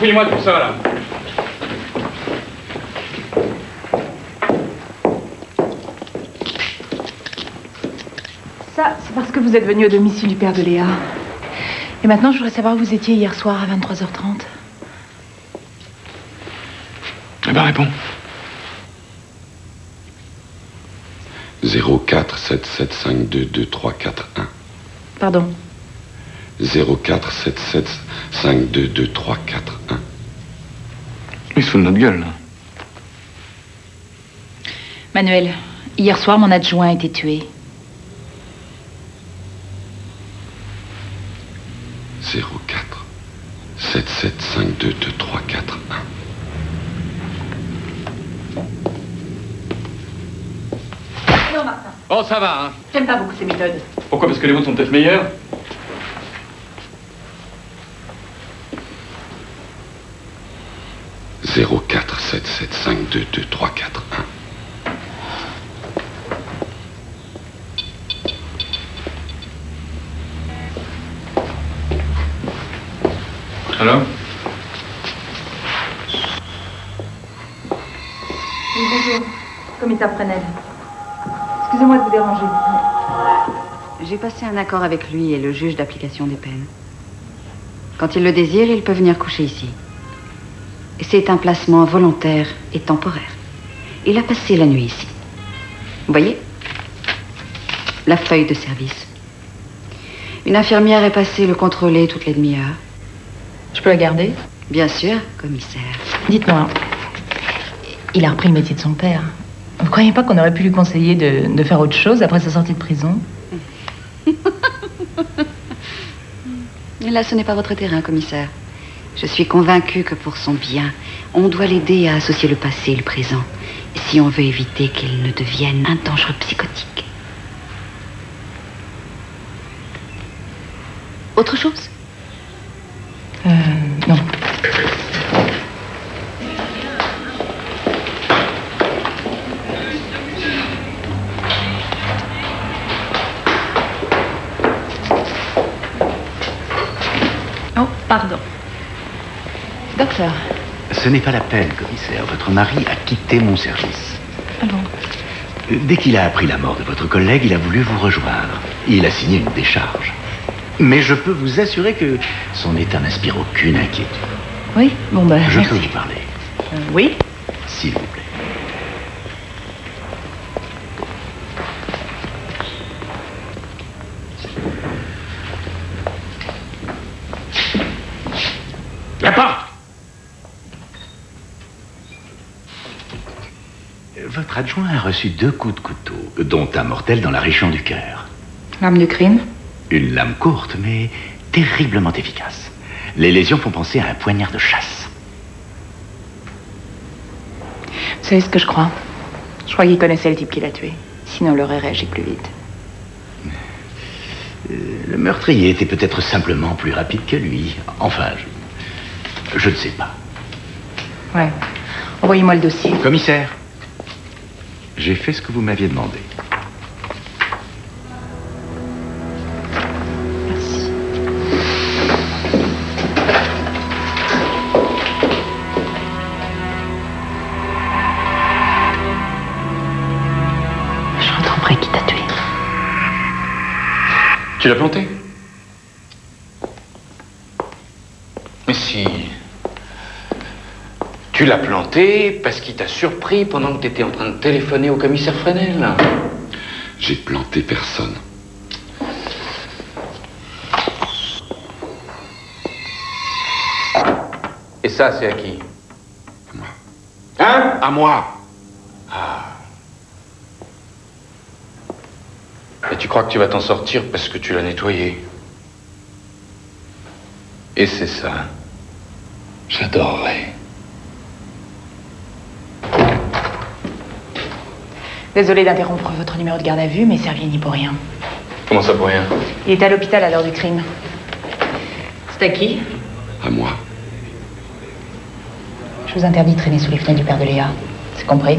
Fouillez-moi tout ça, là. Ça, c'est parce que vous êtes venu au domicile du père de Léa. Et maintenant, je voudrais savoir où vous étiez hier soir à 23h30. Eh ben, réponds. 0477522341. Pardon. 0477522341. Il se fout de notre gueule, là. Manuel, hier soir, mon adjoint a été tué. 04 77522341. Non, Martin. Oh, ça va, hein. J'aime pas beaucoup ces méthodes. Pourquoi? Parce que les vôtres sont peut-être meilleurs 04 77522341. Alors Oui, bonjour. Commissaire Fresnel. Excusez-moi de vous déranger. J'ai passé un accord avec lui et le juge d'application des peines. Quand il le désire, il peut venir coucher ici. C'est un placement volontaire et temporaire. Il a passé la nuit ici. Vous voyez? La feuille de service. Une infirmière est passée le contrôler toutes les demi-heures. Je peux la garder? Bien sûr, commissaire. Dites-moi, il a repris le métier de son père. Vous croyez pas qu'on aurait pu lui conseiller de, de faire autre chose après sa sortie de prison? Là, ce n'est pas votre terrain, commissaire. Je suis convaincue que pour son bien, on doit l'aider à associer le passé et le présent, si on veut éviter qu'il ne devienne un dangereux psychotique. Autre chose? Euh, non. Ce n'est pas la peine, commissaire. Votre mari a quitté mon service. ah bon Euh, Dès qu'il a appris la mort de votre collègue, il a voulu vous rejoindre. Il a signé une décharge. Mais je peux vous assurer que son état n'inspire aucune inquiétude. Oui Bon, ben, Je merci. peux vous parler, Euh, oui s'il vous plaît. La porte Votre adjoint a reçu deux coups de couteau, dont un mortel dans la région du cœur. L'arme du crime Une lame courte, mais terriblement efficace. Les lésions font penser à un poignard de chasse. Vous savez ce que je crois? Je crois qu'il connaissait le type qui l'a tué. Sinon, il aurait réagi plus vite. Euh, Le meurtrier était peut-être simplement plus rapide que lui. Enfin, je, je ne sais pas. Ouais. Envoyez-moi le dossier. Commissaire, j'ai fait ce que vous m'aviez demandé. Je retrouverai qui t'a tué. Tu l'as planté Mais si. Tu l'as planté parce qu'il t'a surpris pendant que t'étais en train de téléphoner au commissaire Fresnel. J'ai planté personne. Et ça, c'est à qui? Hein? À moi. Ah. Et tu crois que tu vas t'en sortir parce que tu l'as nettoyé? Et c'est ça. J'adorerais. Désolée d'interrompre votre numéro de garde à vue, mais Servier n'y pour rien. Comment ça pour rien Il est à l'hôpital à l'heure du crime. C'est à qui À moi. Je vous interdis de traîner sous les fenêtres du père de Léa. C'est compris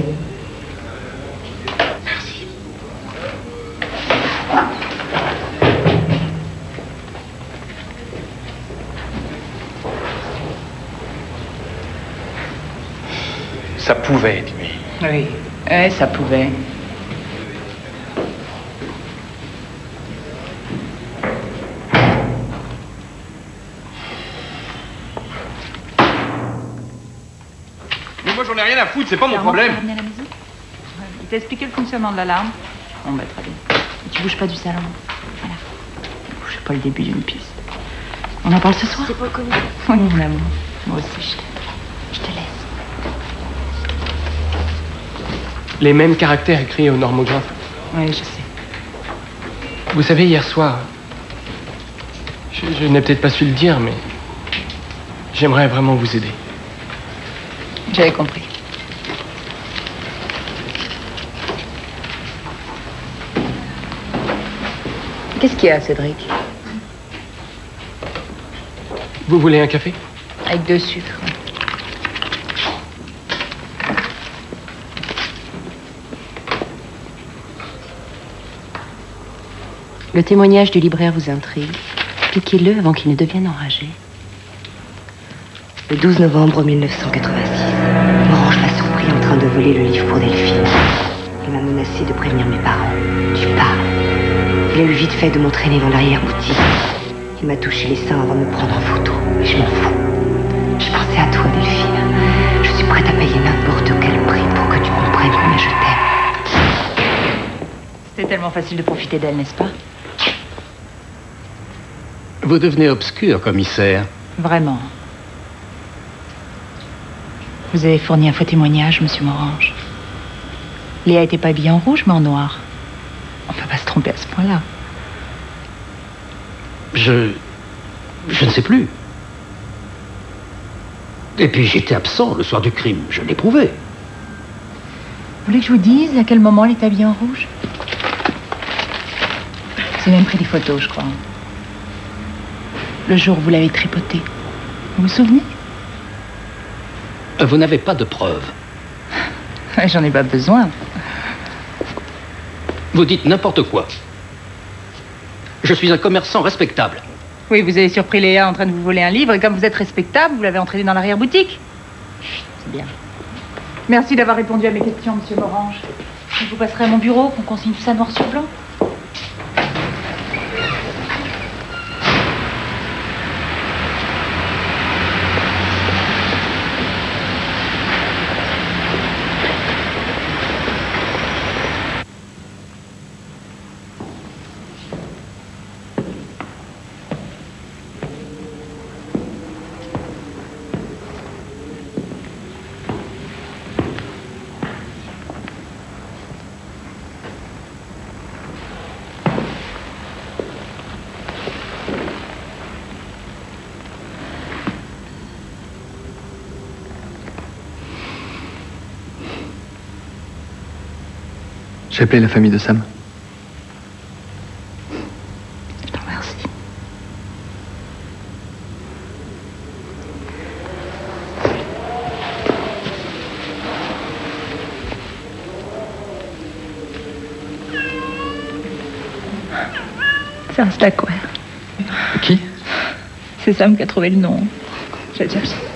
Ça pouvait être lui. Oui, eh, ça pouvait. Mais moi, j'en ai rien à foutre, c'est pas mon problème. tu la Ouais, Il t'a expliqué le fonctionnement de l'alarme Bon, bah très bien. Et tu bouges pas du salon. Voilà. Je sais pas le début d'une piste. On en parle ce soir? C'est le comité. Oui, mon amour. Moi aussi, je t'aime. Je te laisse. Les mêmes caractères écrits au normographe. Oui, je sais. Vous savez, hier soir, je, je n'ai peut-être pas su le dire, mais j'aimerais vraiment vous aider. J'avais compris. Qu'est-ce qu'il y a, Cédric? Vous voulez un café? Avec deux sucres. Le témoignage du libraire vous intrigue. Piquez-le avant qu'il ne devienne enragé. Le 12 novembre 1986, Morange m'a surpris en train de voler le livre pour Delphine. Il m'a menacé de prévenir mes parents. Tu parles. Il a eu vite fait de m'entraîner dans l'arrière-boutique. Il m'a touché les seins avant de me prendre en photo. Mais je m'en fous. Je pensais à toi, Delphine. Je suis prête à payer n'importe quel prix pour que tu comprennes combien je t'aime. C'était tellement facile de profiter d'elle, n'est-ce pas? Vous devenez obscur, commissaire. Vraiment. Vous avez fourni un faux témoignage, monsieur Morange. Léa était pas habillée en rouge, mais en noir. On peut pas se tromper à ce point-là. Je. Je ne sais plus. Et puis j'étais absent le soir du crime, je l'ai prouvé. Vous voulez que je vous dise à quel moment elle est habillée en rouge? J'ai même pris des photos, je crois. Le jour où vous l'avez tripotée. Vous vous souvenez? Vous n'avez pas de preuves. J'en ai pas besoin. Vous dites n'importe quoi. Je suis un commerçant respectable. Oui, vous avez surpris Léa en train de vous voler un livre et comme vous êtes respectable, vous l'avez entraîné dans l'arrière-boutique. C'est bien. Merci d'avoir répondu à mes questions, monsieur Morange. Je vous passerai à mon bureau, qu'on consigne tout ça noir sur blanc. J'ai appelé la famille de Sam. Je te remercie. C'est un stackware. Qui? C'est Sam qui a trouvé le nom. Je vais chercher.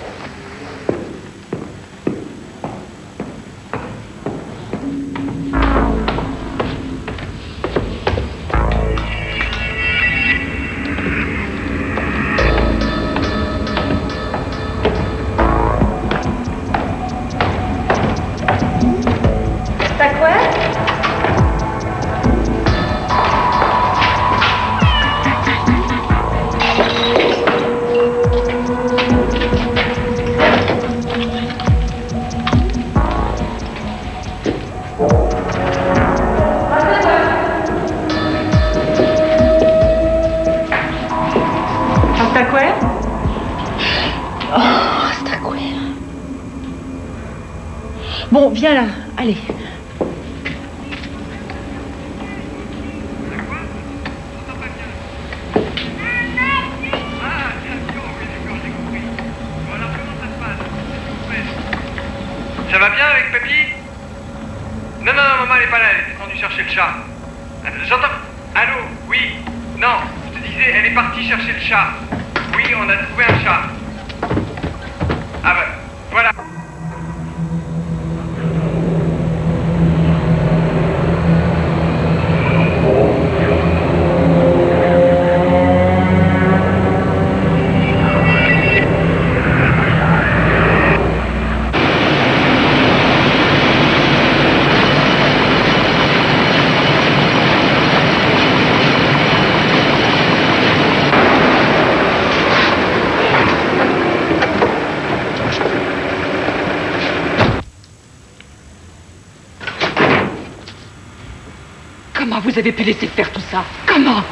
Vous avez pu laisser faire tout ça Comment?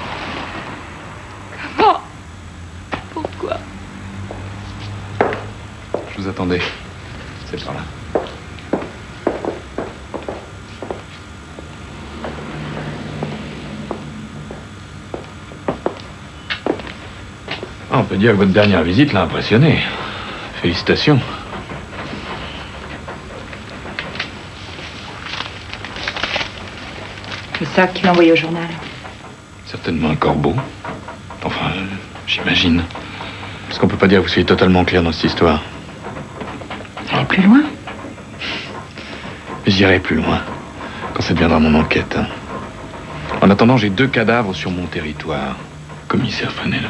Comment? Pourquoi? Je vous attendais. C'est par là. Ah, on peut dire que votre dernière visite l'a impressionné. Félicitations. C'est ça qu'il m'a envoyé au journal. Certainement un corbeau. Enfin, j'imagine. Parce qu'on peut pas dire que vous soyez totalement clair dans cette histoire. Allez plus loin. J'irai plus loin, quand ça deviendra mon enquête. hein. En attendant, j'ai deux cadavres sur mon territoire. Commissaire Fresnel.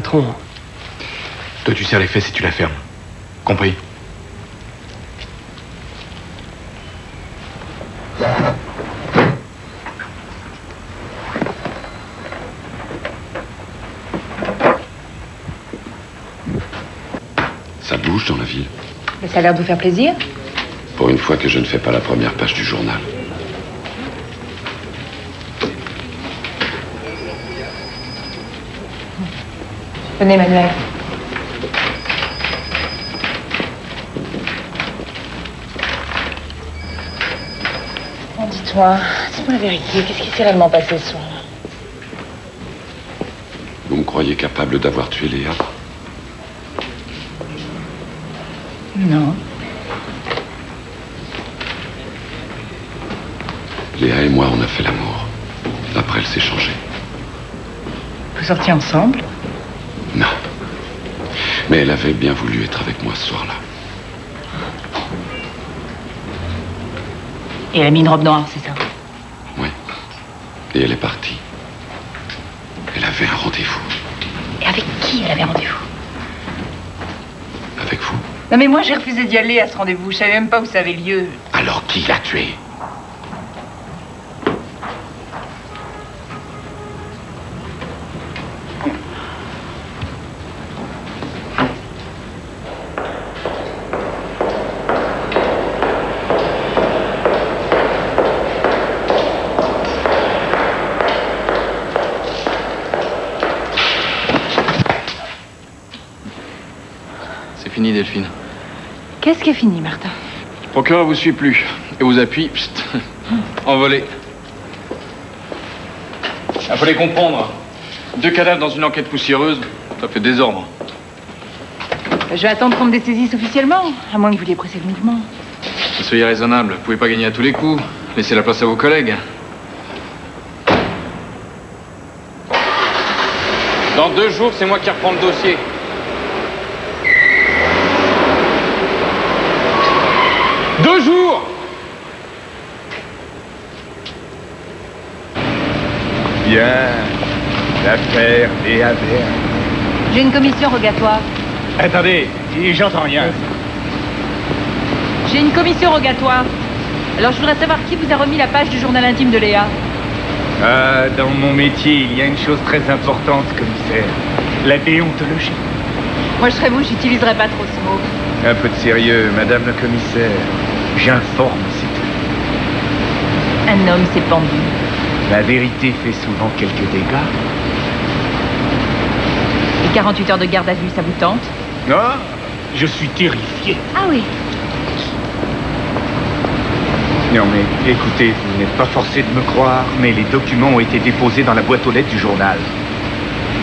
Patron, Toi, tu serres les fesses et tu la fermes. Compris? Ça bouge dans la ville? Mais ça a l'air de vous faire plaisir. Pour une fois que je ne fais pas la première page du journal. Venez, Manuel. Oh, Dis-toi, dis-moi la vérité, qu'est-ce qui s'est réellement passé ce soir? Vous me croyez capable d'avoir tué Léa? Non. Léa et moi, on a fait l'amour. Après, elle s'est changée. Vous sortiez ensemble? Non. Mais elle avait bien voulu être avec moi ce soir-là. Et elle a mis une robe noire, c'est ça? Et elle est partie. Elle avait un rendez-vous Et avec qui elle avait rendez-vous? Avec vous? Non mais moi j'ai refusé d'y aller à ce rendez-vous, je savais même pas où ça avait lieu. Alors qui l'a tué C'est fini, Delphine. Qu'est-ce qui est fini, Martin Le procureur vous suit plus. Et vous appuie, pst, envolé. Il fallait comprendre. Deux cadavres dans une enquête poussiéreuse, ça fait désordre. Je vais attendre qu'on me dessaisisse officiellement, à moins que vous vouliez presser le mouvement. Soyez raisonnable, vous pouvez pas gagner à tous les coups. Laissez la place à vos collègues. Dans deux jours, c'est moi qui reprends le dossier. Deux jours Bien. L'affaire Léa Verne. J'ai une commission rogatoire. Attendez, j'entends rien. J'ai une commission rogatoire. Alors je voudrais savoir qui vous a remis la page du journal intime de Léa. Ah, dans mon métier, il y a une chose très importante, commissaire. La déontologie. Moi je serais vous, j'utiliserais pas trop ce mot. Un peu de sérieux, madame la commissaire. J'informe, c'est tout. Un homme s'est pendu. La vérité fait souvent quelques dégâts. Et 48 heures de garde à vue, ça vous tente? Ah, je suis terrifié. Ah oui. Non mais écoutez, vous n'êtes pas forcé de me croire, mais les documents ont été déposés dans la boîte aux lettres du journal.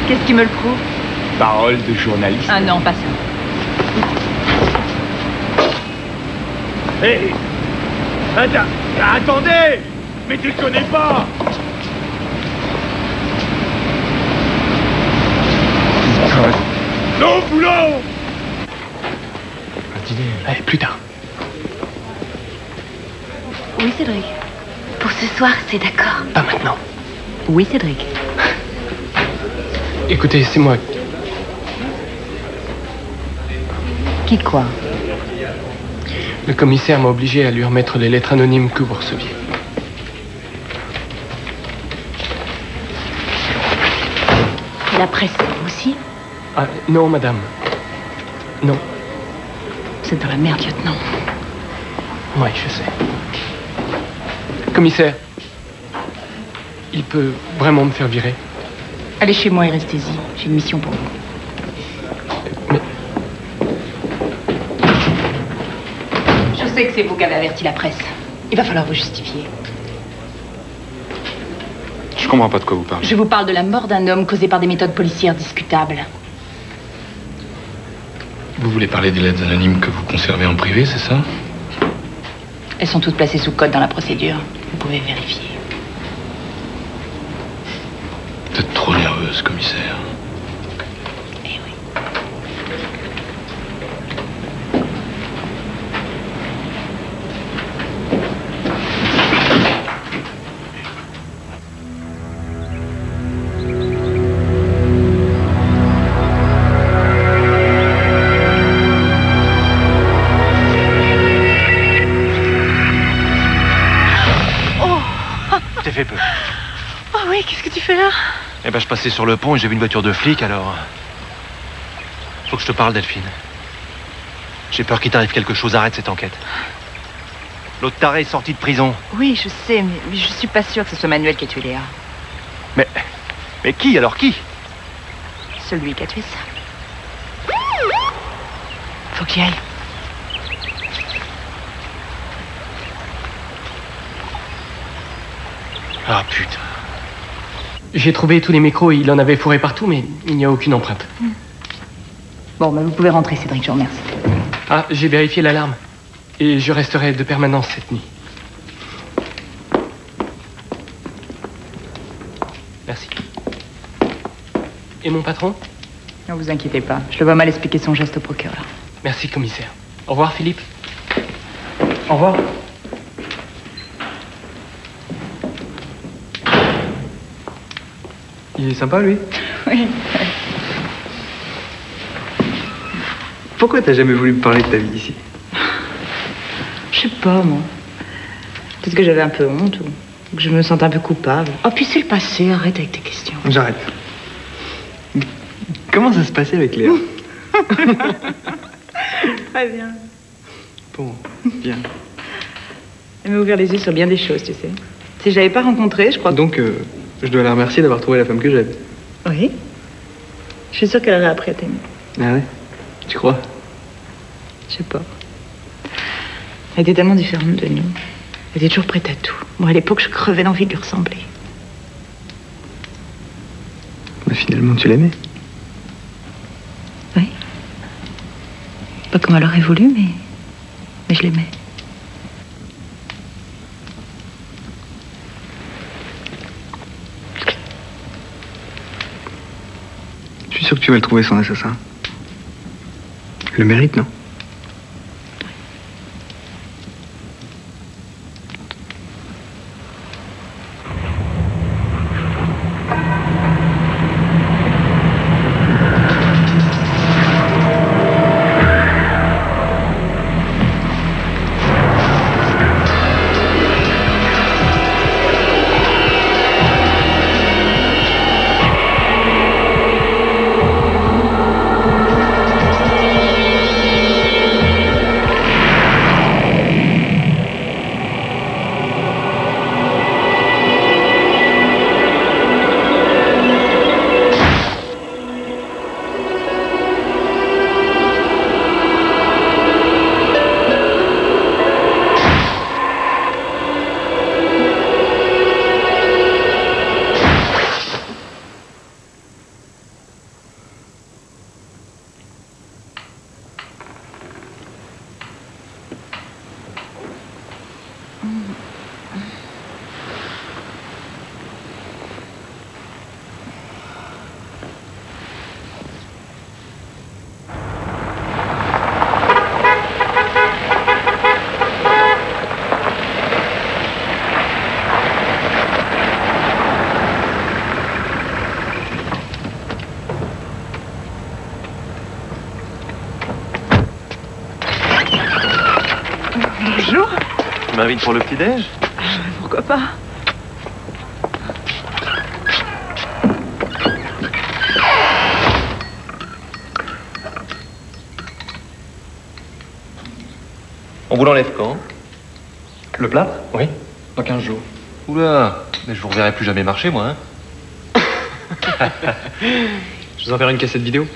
Qu'est-ce qui me le prouve? Parole de journaliste. Ah non, pas ça. Hé Attends, attendez Mais tu le Non, boulot Un dîner. Allez, plus tard. Oui, Cédric. Pour ce soir, c'est d'accord. Pas maintenant. Oui, Cédric. Écoutez, c'est moi. Qui quoi Le commissaire m'a obligé à lui remettre les lettres anonymes que vous receviez. La presse Ah, non, madame. Non. Vous êtes dans la merde, lieutenant. Oui, je sais. Commissaire, il peut vraiment me faire virer Allez chez moi et restez-y. J'ai une mission pour vous. Je sais que c'est vous qui avez averti la presse. Il va falloir vous justifier. Je comprends pas de quoi vous parlez. Je vous parle de la mort d'un homme causée par des méthodes policières discutables. Vous voulez parler des lettres anonymes que vous conservez en privé, c'est ça? Elles sont toutes placées sous code dans la procédure. Vous pouvez vérifier. Vous êtes trop nerveuse, commissaire. Je passais sur le pont et j'ai vu une voiture de flic, alors. Faut que je te parle, Delphine. J'ai peur qu'il t'arrive quelque chose. Arrête cette enquête. L'autre taré est sorti de prison. Oui, je sais, mais, mais je suis pas sûre que ce soit Manuel qui a tué Léa. Mais. Mais qui alors qui? Celui qui a tué ça. Faut j'y aille. Ah putain. J'ai trouvé tous les micros, il en avait fourré partout, mais il n'y a aucune empreinte. Bon, bah, vous pouvez rentrer, Cédric, je vous remercie. Ah, j'ai vérifié l'alarme. Et je resterai de permanence cette nuit. Merci. Et mon patron? Ne vous inquiétez pas, je le vois mal expliquer son geste au procureur. Merci, commissaire. Au revoir, Philippe. Au revoir. Il est sympa, lui Oui. Pourquoi t'as jamais voulu me parler de ta vie ici Je sais pas, moi. Peut-être que j'avais un peu honte ou que je me sentais un peu coupable. Oh, puis c'est le passé, arrête avec tes questions. J'arrête. Comment ça se passait avec Léa? Très bien. Bon, bien. Elle m'a ouvert les yeux sur bien des choses, tu sais. Si je l'avais pas rencontrée, je crois que... Donc, euh, je dois la remercier d'avoir trouvé la femme que j'aime. Oui. Je suis sûre qu'elle aurait appris à t'aimer. Ah ouais? Tu crois? Je sais pas. Elle était tellement différente de nous. Elle était toujours prête à tout. Moi, à l'époque, je crevais d'envie de lui ressembler. Mais finalement, tu l'aimais. Oui. Pas comme elle aurait voulu, mais... Mais je l'aimais. Sûr que tu vas le trouver, son assassin. Le mérite, non? pour le petit-déj ah, Pourquoi pas On vous l'enlève quand Le plat Oui, dans 15 jours. Oula, mais je vous reverrai plus jamais marcher, moi. Hein. Je vous enverrai une cassette vidéo.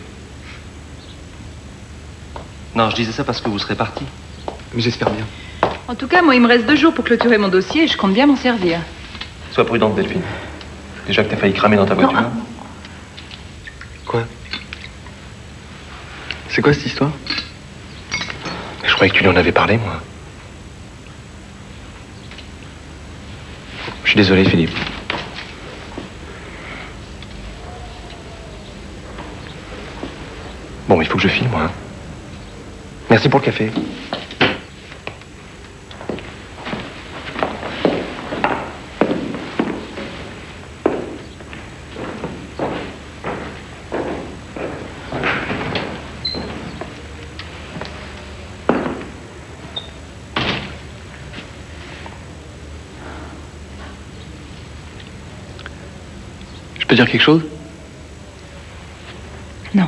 Non, je disais ça parce que vous serez parti. Mais j'espère bien. En tout cas, moi, il me reste deux jours pour clôturer mon dossier et je compte bien m'en servir. Sois prudente, Delphine. Déjà que t'as failli cramer dans ta voiture. Quoi? C'est quoi cette histoire? Je croyais que tu lui en avais parlé, moi. Je suis désolé, Philippe. Bon, il faut que je file, moi. hein. Merci pour le café. Dire quelque chose? Non.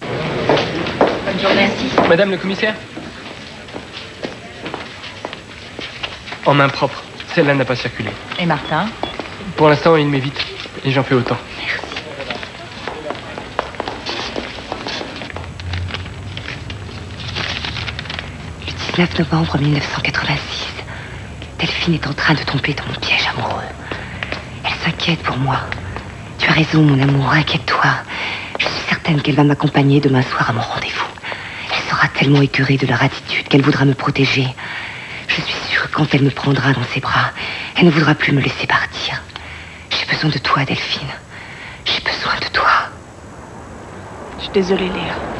Bonne journée. Madame le commissaire? En main propre. Celle-là n'a pas circulé. Et Martin? Pour l'instant, il m'évite. Et j'en fais autant. Le 19 novembre 1986, Delphine est en train de tomber dans mon piège amoureux. Elle s'inquiète pour moi. Tu as raison, mon amour, inquiète-toi. Je suis certaine qu'elle va m'accompagner demain soir à mon rendez-vous. Elle sera tellement écœurée de leur attitude qu'elle voudra me protéger. Je suis sûre que quand elle me prendra dans ses bras, elle ne voudra plus me laisser partir. J'ai besoin de toi, Delphine. J'ai besoin de toi. Je suis désolée, Léa.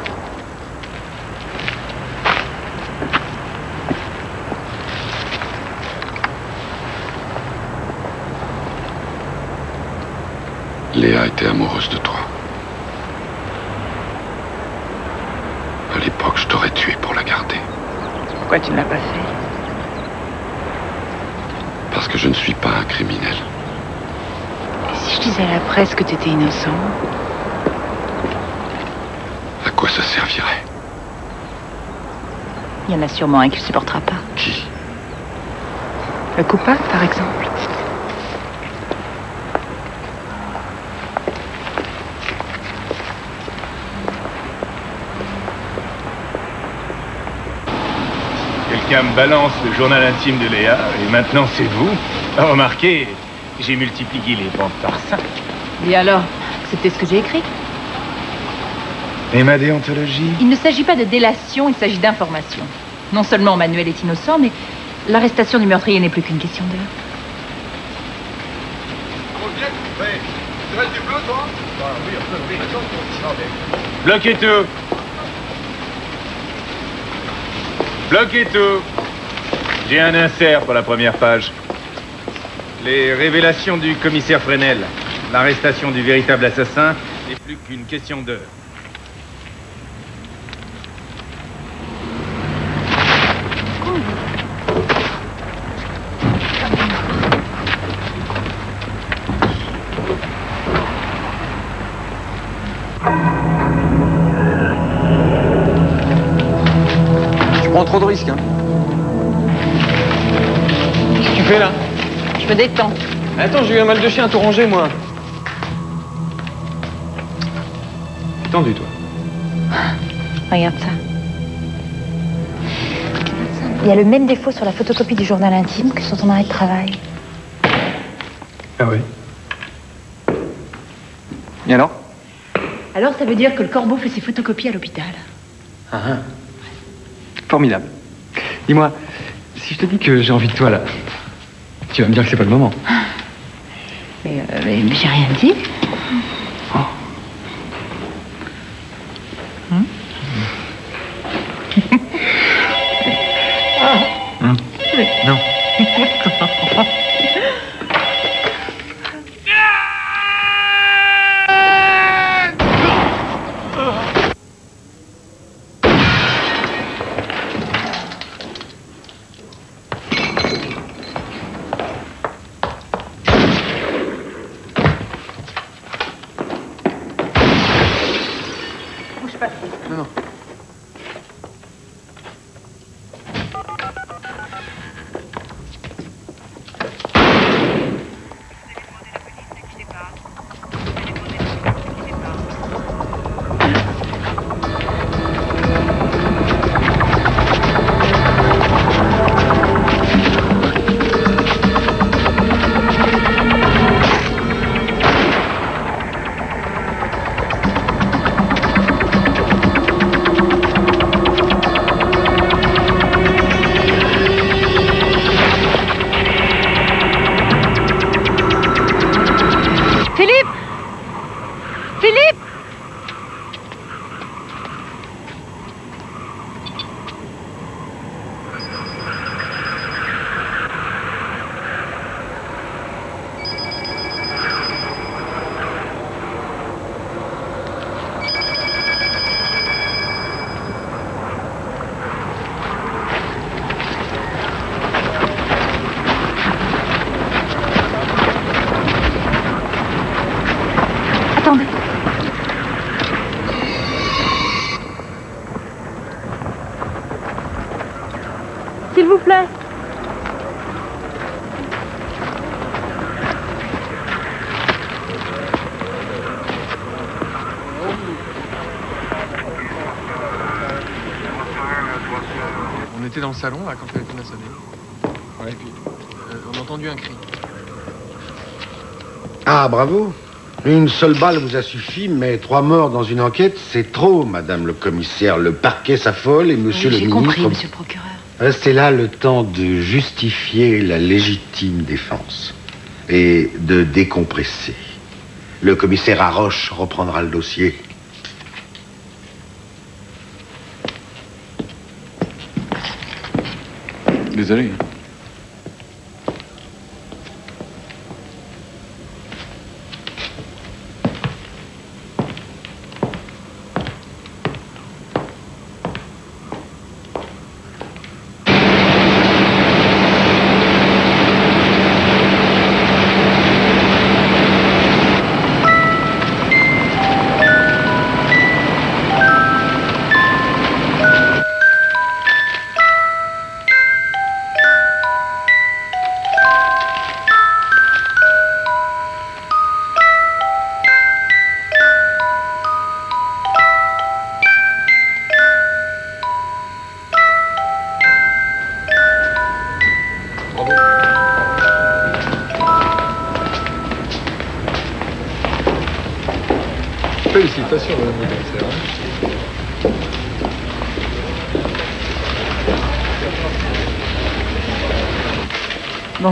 Léa était amoureuse de toi. À l'époque, je t'aurais tué pour la garder. Pourquoi tu ne l'as pas fait? Parce que je ne suis pas un criminel. Et si je disais à la presse que tu étais innocent À quoi ça servirait? Il y en a sûrement un qui ne supportera pas. Qui? Le coupable, par exemple. Quelqu'un me balance le journal intime de Léa, et maintenant c'est vous. Ah, Remarquez, j'ai multiplié les bandes par cinq. Et alors C'était ce que j'ai écrit. Et ma déontologie? Il ne s'agit pas de délation, il s'agit d'information. Non seulement Manuel est innocent, mais l'arrestation du meurtrier n'est plus qu'une question d'heure. Bloquez tout Bloquez tout J'ai un insert pour la première page. Les révélations du commissaire Fresnel. L'arrestation du véritable assassin n'est plus qu'une question d'heure. Attends, j'ai eu un mal de chien à tout ranger, moi. T'es tendu, toi. Regarde ça. Il y a le même défaut sur la photocopie du journal intime que sur ton arrêt de travail. Ah oui. Et alors? Alors ça veut dire que le corbeau fait ses photocopies à l'hôpital. Ah, ah. Formidable. Dis-moi, si je te dis que j'ai envie de toi, là, tu vas me dire que c'est pas le moment. Mais, euh, mais- j'ai rien dit. S'il vous plaît. On était dans le salon, là, quand le téléphone a sonné. Ouais, et puis euh, on a entendu un cri. Ah, bravo. Une seule balle vous a suffi, mais trois morts dans une enquête, c'est trop, madame le commissaire. Le parquet s'affole et monsieur Oui, le J'ai ministre... compris, monsieur le procureur. Restez là le temps de justifier la légitime défense et de décompresser. Le commissaire Arroche reprendra le dossier. Désolé.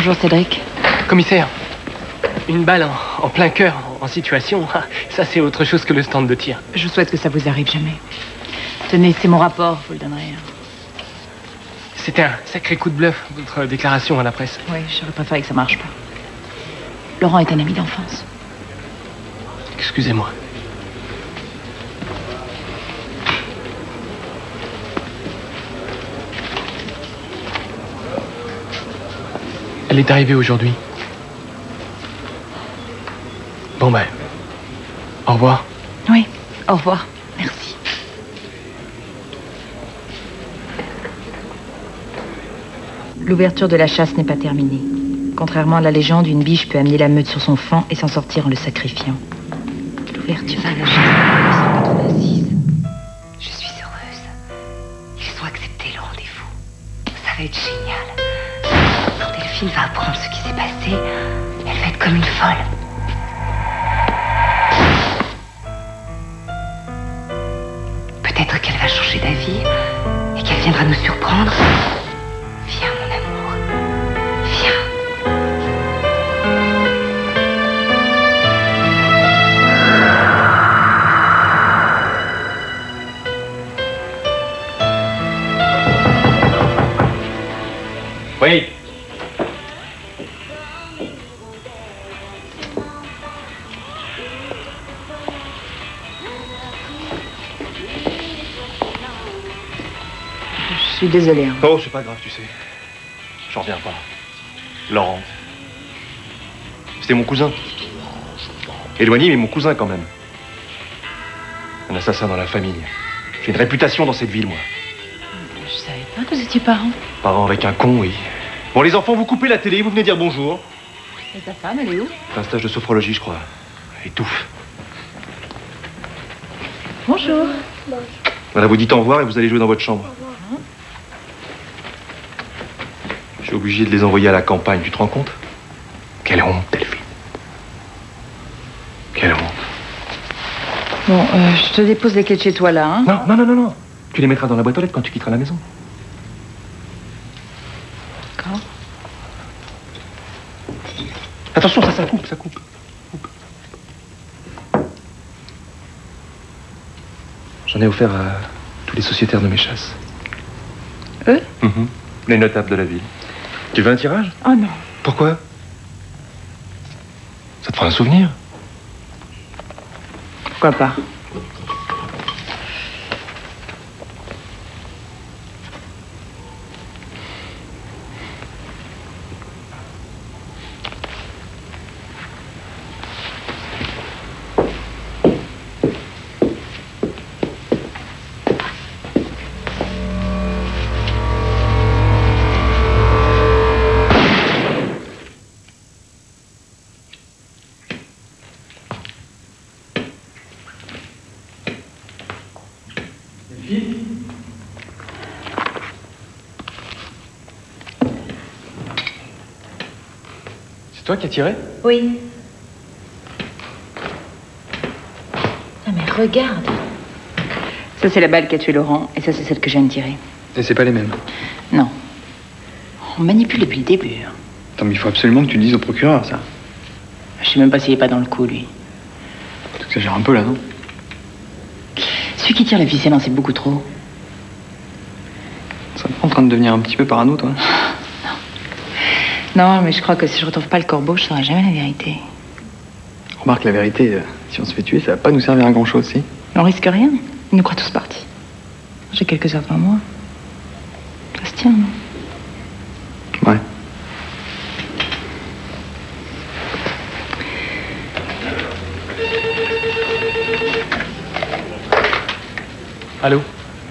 Bonjour Cédric. Commissaire, une balle en, en plein cœur, en, situation, ah, ça c'est autre chose que le stand de tir. Je souhaite que ça vous arrive jamais. Tenez, c'est mon rapport, vous le donnerez. C'était un sacré coup de bluff, votre déclaration à la presse. Oui, j'aurais préféré que ça marche pas. Laurent est un ami d'enfance. Excusez-moi. Elle est arrivée aujourd'hui. Bon ben, au revoir. Oui, au revoir. Merci. L'ouverture de la chasse n'est pas terminée. Contrairement à la légende, une biche peut amener la meute sur son flanc et s'en sortir en le sacrifiant. L'ouverture de la chasse nous surprendre. Viens, mon amour. Viens. Oui. Suis désolée. hein. Oh, c'est pas grave, tu sais. J'en reviens pas. Laurent. C'était mon cousin. Éloigné, mais mon cousin quand même. Un assassin dans la famille. J'ai une réputation dans cette ville, moi. Je savais pas que vous étiez parents. Parent avec un con, oui. Bon, les enfants, vous coupez la télé, vous venez dire bonjour. Et ta femme, elle est où? C'est un stage de sophrologie, je crois. Elle étouffe. Bonjour. Voilà, vous dites au revoir et vous allez jouer dans votre chambre. Je suis obligé de les envoyer à la campagne, tu te rends compte? Quelle honte, Delphine. Quelle honte. Bon, euh, je te dépose les clés de chez toi là. Hein Non, non, non, non, non. Tu les mettras dans la boîte aux lettres quand tu quitteras la maison. D'accord. Attention, ça, ça coupe, ça coupe. J'en ai offert à tous les sociétaires de mes chasses. Eux? Mhm. Les notables de la ville. Tu veux un tirage? Oh non. Pourquoi? Ça te fera un souvenir. Pourquoi pas? Toi qui as tiré Oui. Ah, mais regarde. Ça, c'est la balle qui a tué Laurent, et ça, c'est celle que viens de tirer. Et c'est pas les mêmes. Non. On manipule depuis le début. hein. Attends, mais il faut absolument que tu le dises au procureur, ça. Je sais même pas s'il est pas dans le coup, lui. Tu exagères un peu, là, non? Celui qui tire la ficelle en sait beaucoup trop. Ça te prend en train de devenir un petit peu parano, toi Non, mais je crois que si je retrouve pas le corbeau, je saurai jamais la vérité. Remarque, la vérité, euh, si on se fait tuer, ça va pas nous servir à grand-chose, si On risque rien. Ils nous croient tous partis. J'ai quelques heures devant moi. Ça se tient, non? Ouais. Allô?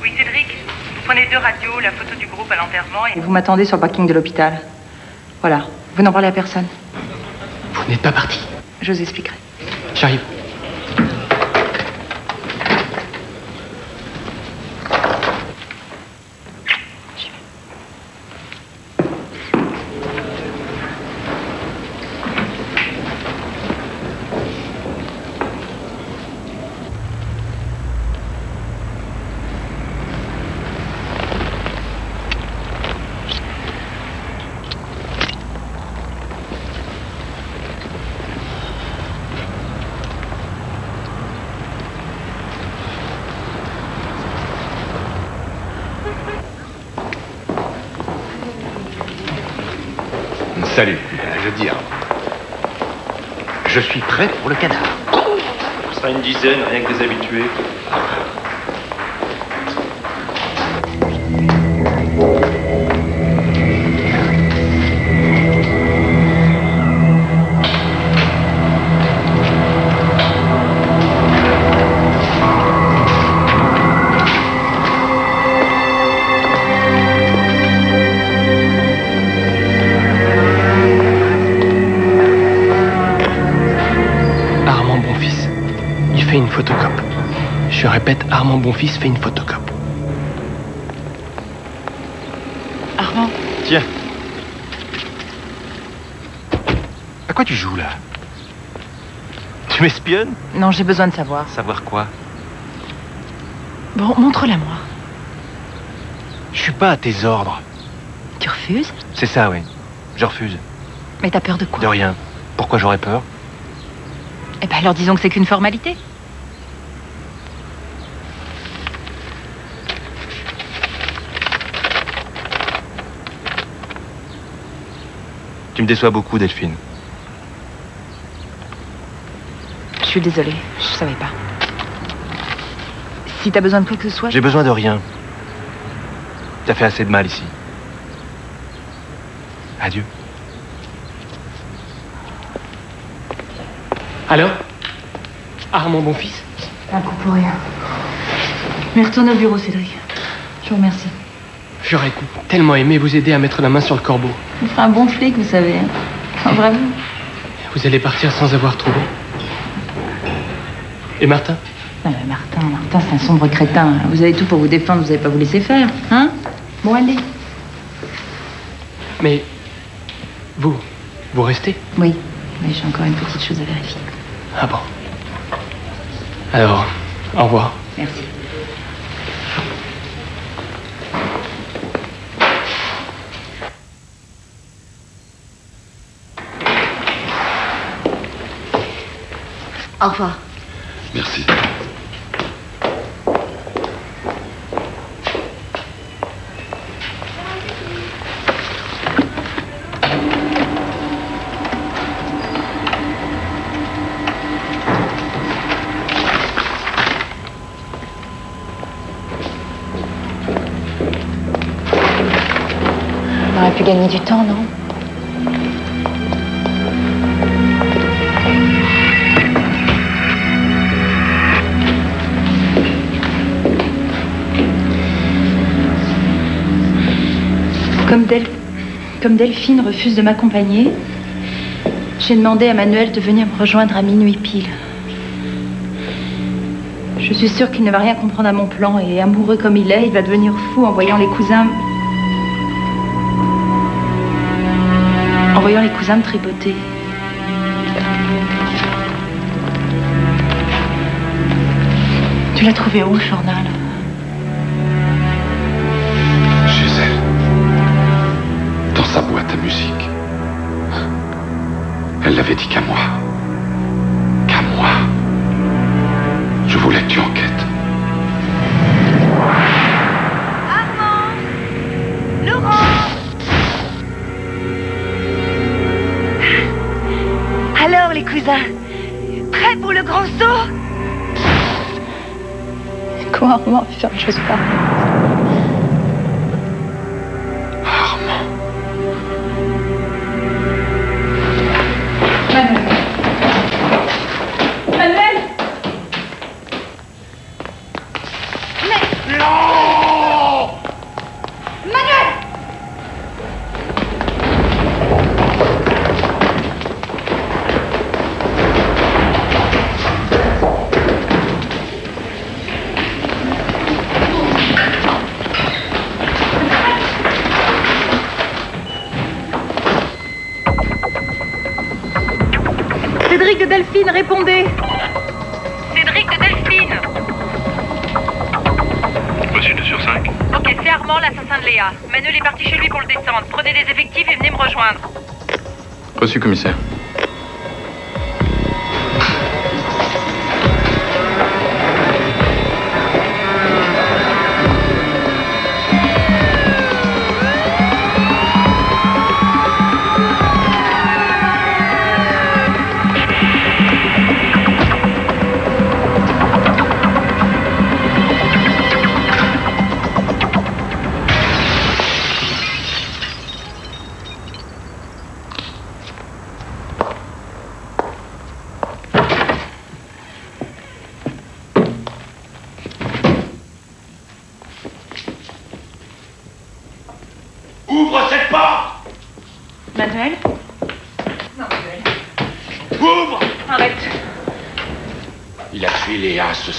Oui, Cédric. Vous prenez deux radios, la photo du groupe à l'enterrement et vous m'attendez sur le parking de l'hôpital. Voilà. Vous n'en parlez à personne. Vous n'êtes pas parti. Je vous expliquerai. J'arrive. Salut. Je veux dire, pour le cadavre. On sera une dizaine, rien que des habitués. Je répète, Armand Bonfils fait une photocope. Armand, Tiens. À quoi tu joues là? Tu m'espionnes? Non, j'ai besoin de savoir. Savoir quoi? Bon, montre-la moi. Je suis pas à tes ordres. Tu refuses? C'est ça, oui. Je refuse. Mais t'as peur de quoi? De rien. Pourquoi j'aurais peur? Eh ben alors disons que c'est qu'une formalité. Déçois beaucoup, Delphine. Je suis désolée, je savais pas. Si t'as besoin de quoi que ce soit, J'ai besoin de rien. T'as fait assez de mal ici. Adieu. Alors Armand Bonfils Un coup pour rien. Mais retourne au bureau, Cédric. Je vous remercie. J'aurais tellement aimé vous aider à mettre la main sur le corbeau. Vous ferez un bon flic, vous savez. hein. Ah, Vraiment. Vous allez partir sans avoir trouvé. Et Martin Non, mais Martin, Martin, c'est un sombre crétin. Vous avez tout pour vous défendre, vous n'allez pas vous laisser faire, hein? Bon, allez. Mais vous, vous restez? Oui, mais j'ai encore une petite chose à vérifier. Ah bon? Alors, au revoir. Merci. Au revoir. Merci. On aurait pu gagner du temps, non? Comme Delphine refuse de m'accompagner, j'ai demandé à Manuel de venir me rejoindre à minuit pile. Je suis sûre qu'il ne va rien comprendre à mon plan et amoureux comme il est, il va devenir fou en voyant les cousins. En voyant les cousins me tripoter. Tu l'as trouvé où, le journal? Elle l'avait dit qu'à moi. Qu'à moi. Je voulais que tu enquêtes. Laurent Alors, les cousins Prêts pour le grand saut? Comment Armand faire une chose pareille Reçu, commissaire.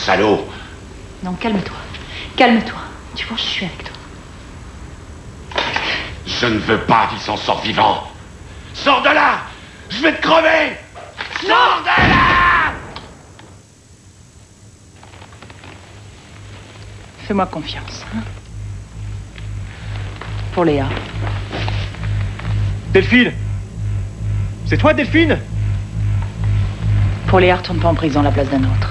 Salaud. Non, calme-toi. Calme-toi. Tu vois, je suis avec toi. Je ne veux pas qu'il s'en sorte vivant. Sors de là Je vais te crever Sors de là Fais-moi confiance. hein. Pour Léa. Delphine C'est toi, Delphine? Pour Léa, retourne pas en prison à la place d'un autre.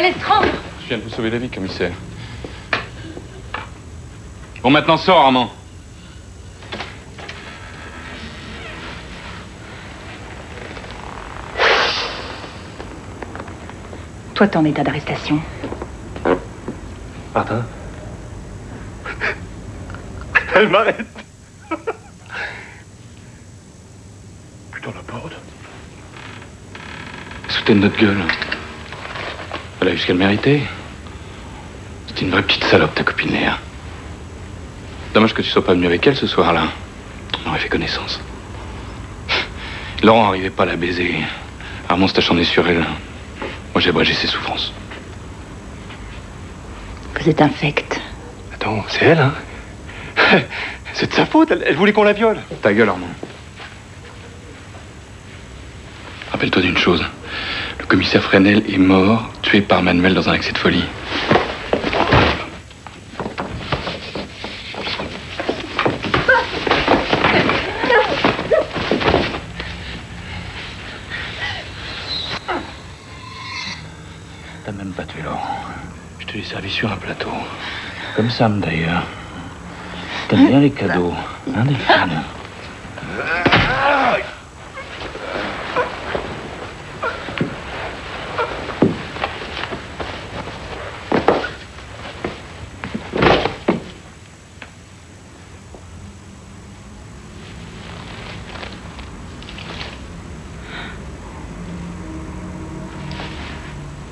Il allait se rendre Je viens de vous sauver la vie, commissaire. Bon, maintenant, sors, Armand. Toi, t'es en état d'arrestation. Martin? Elle m'arrête Putain, la porte. Soutez de notre gueule. Elle a eu ce qu'elle méritait. C'est une vraie petite salope, ta copine Léa. Dommage que tu sois pas venu avec elle ce soir-là. On aurait fait connaissance. Laurent n'arrivait pas à la baiser. Armand s'est acharné sur elle. Moi, j'ai abrégé ses souffrances. Vous êtes infect. Attends, c'est elle, hein? C'est de sa faute, elle, elle voulait qu'on la viole. Ta gueule, Armand. Rappelle-toi d'une chose. Commissaire Fresnel est mort, tué par Manuel dans un accès de folie. T'as même pas tué Laurent. Je te l'ai servi sur un plateau. Comme Sam, d'ailleurs. T'aimes bien les cadeaux, hein, Delphine?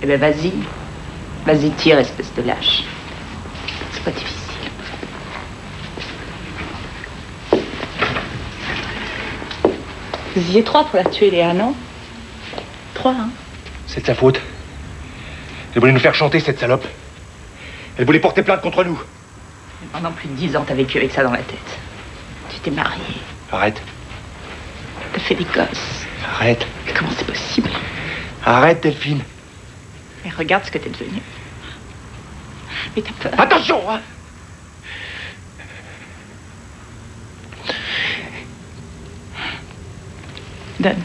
Ben, vas-y. Vas-y, tire, espèce de lâche. C'est pas difficile. Vous y êtes trois pour la tuer, Léa, non? Trois, hein C'est de sa faute. Elle voulait nous faire chanter, cette salope. Elle voulait porter plainte contre nous. Pendant plus de dix ans, t'as vécu avec ça dans la tête. Tu t'es marié, Arrête. t'as fait des gosses. Arrête. Mais comment c'est possible? Arrête, Delphine. Mais regarde ce que t'es devenu. Mais t'as peur. Attention, hein Donne,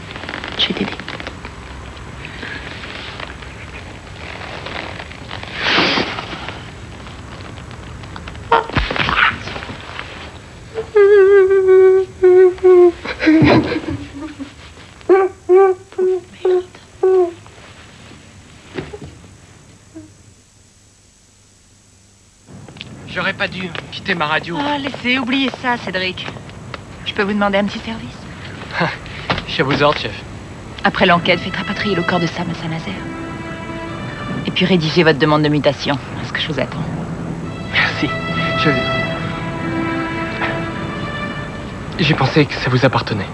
pas dû quitter ma radio. Ah, laissez, oubliez ça, Cédric. Je peux vous demander un petit service Je suis à vos ordres, chef. Après l'enquête, faites rapatrier le corps de Sam à Saint-Nazaire. Et puis rédigez votre demande de mutation. Est-ce que je vous attends Merci. Je. J'ai pensé que ça vous appartenait.